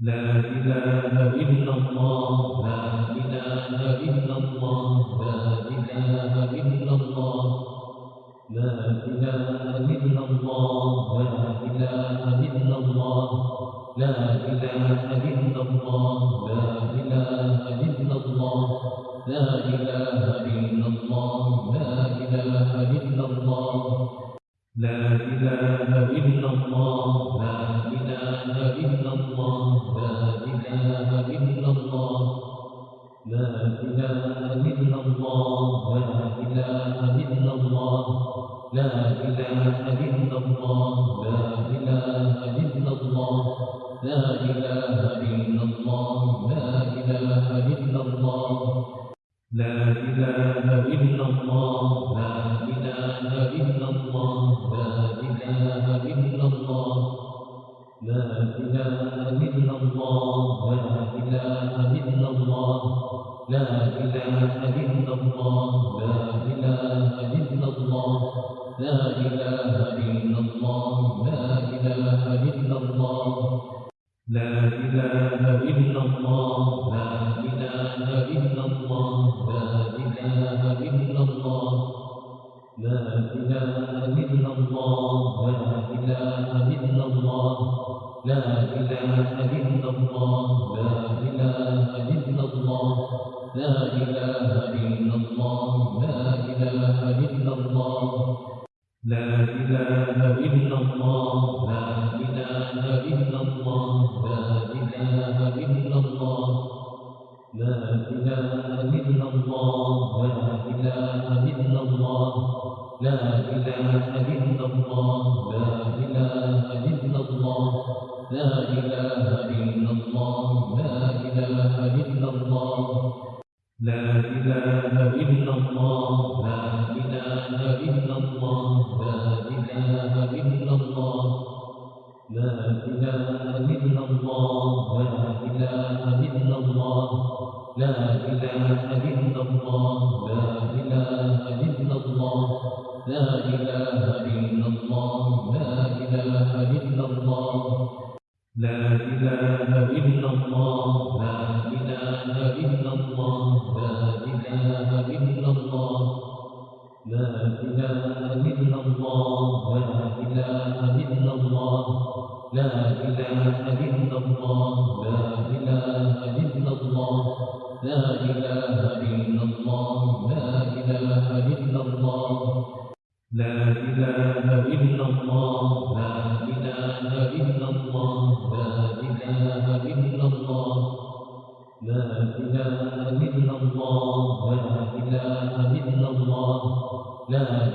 لا إله إلا الله الله الله إله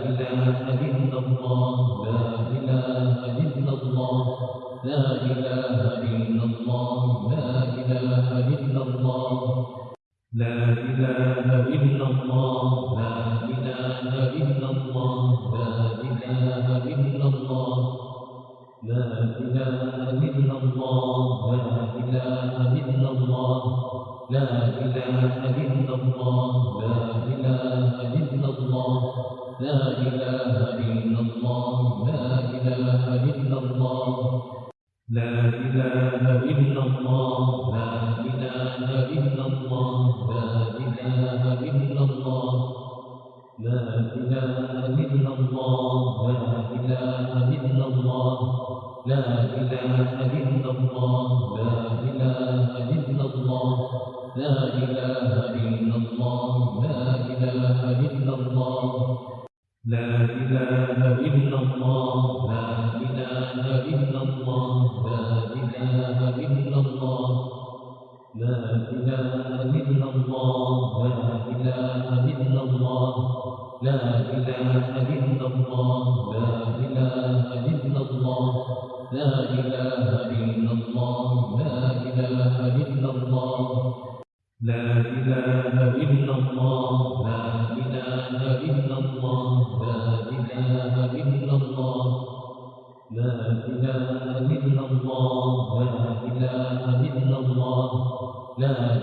إله الله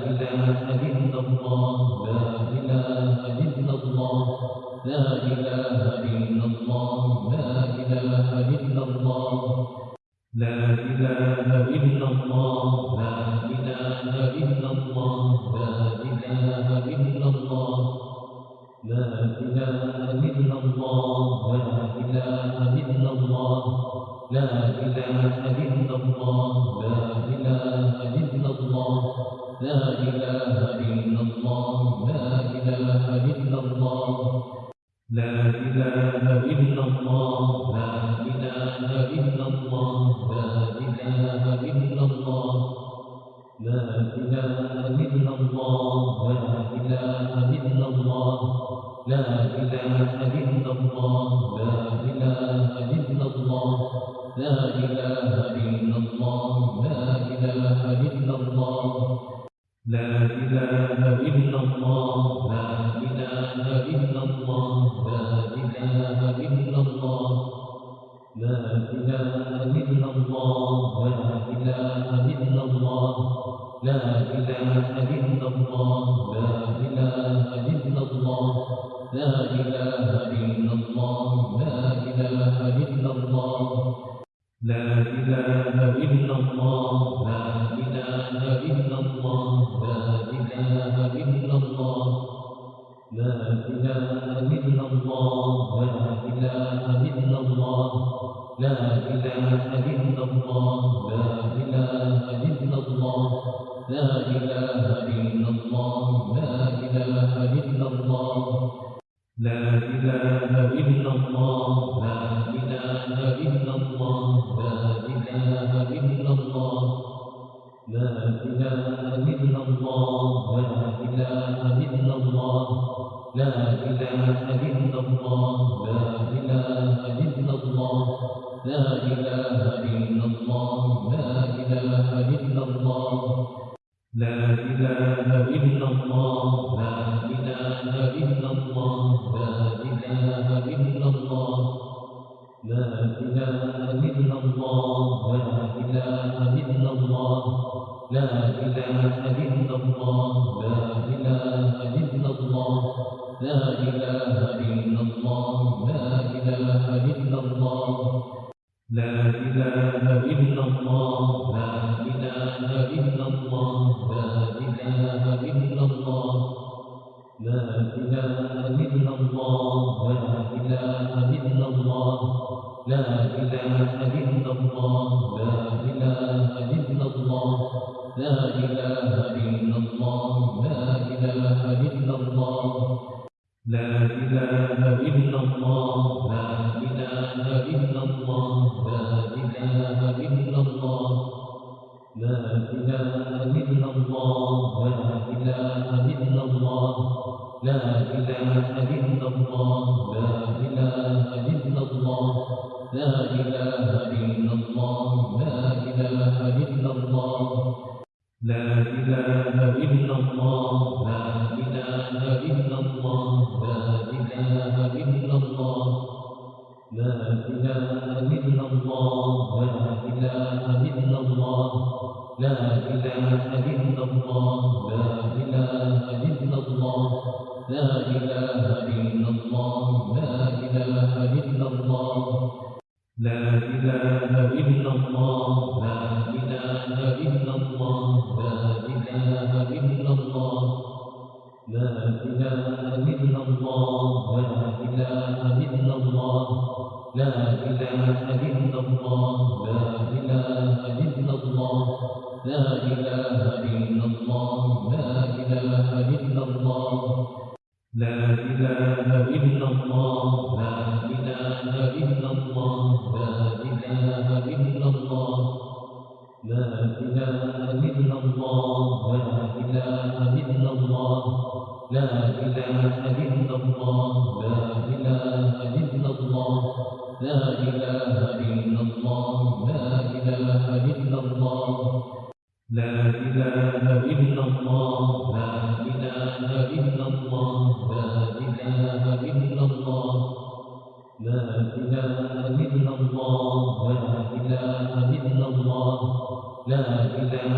Ananda. إله إله لله لا إله إلا الله الله الله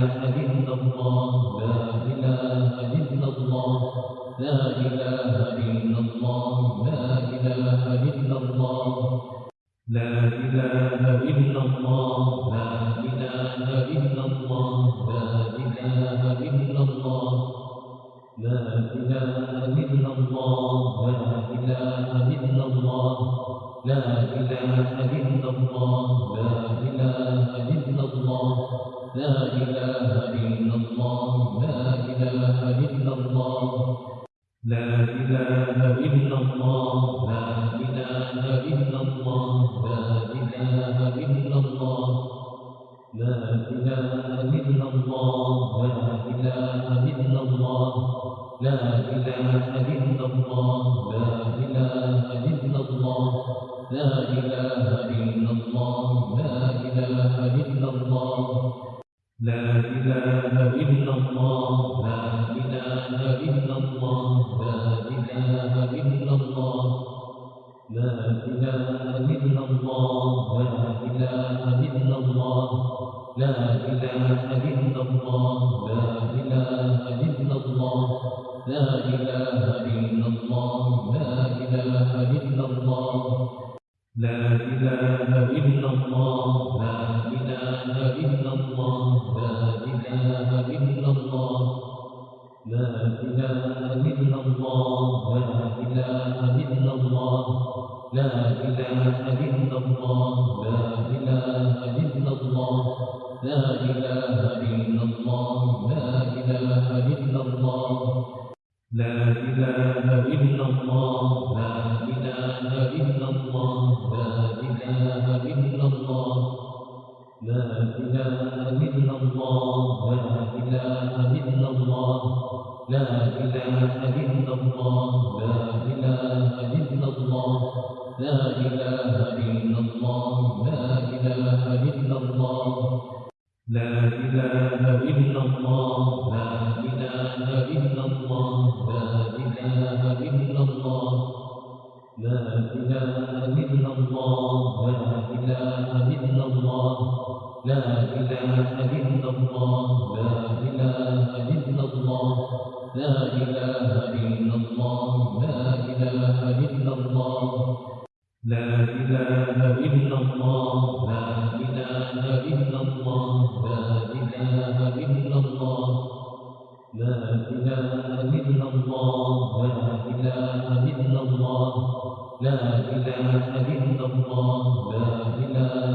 إله إله لا إله إلا الله لا إله إلا الله لا إله إلا الله لا إله إلا الله لا إله إلا الله لا إله إلا الله لا إله إلا الله لا إله إلا الله لا إله إلا الله لا إله إلا الله لا إله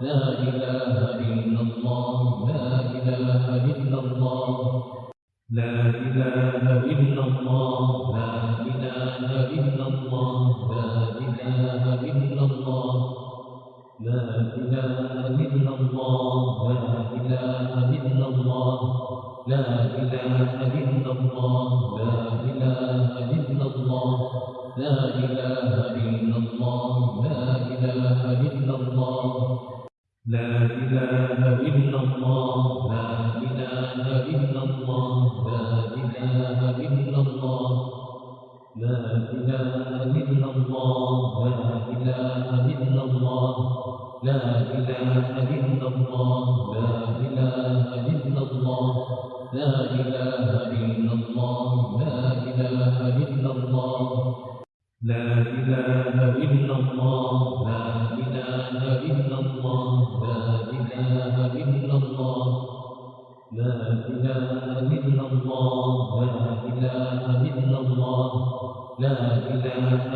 لا إله إلا الله لا إله إلا الله. لا إله إلا الله لا إله إلا الله لا إله إلا الله. لا إله إلا الله لا إله إلا الله. لا إله الله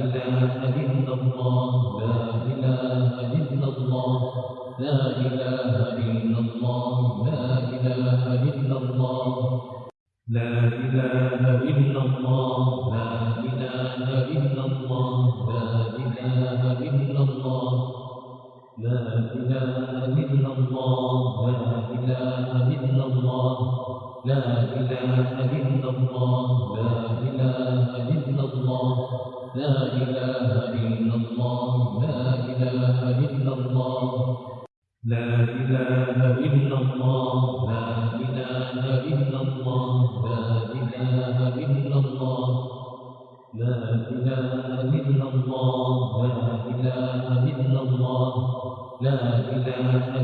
إله لله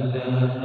إله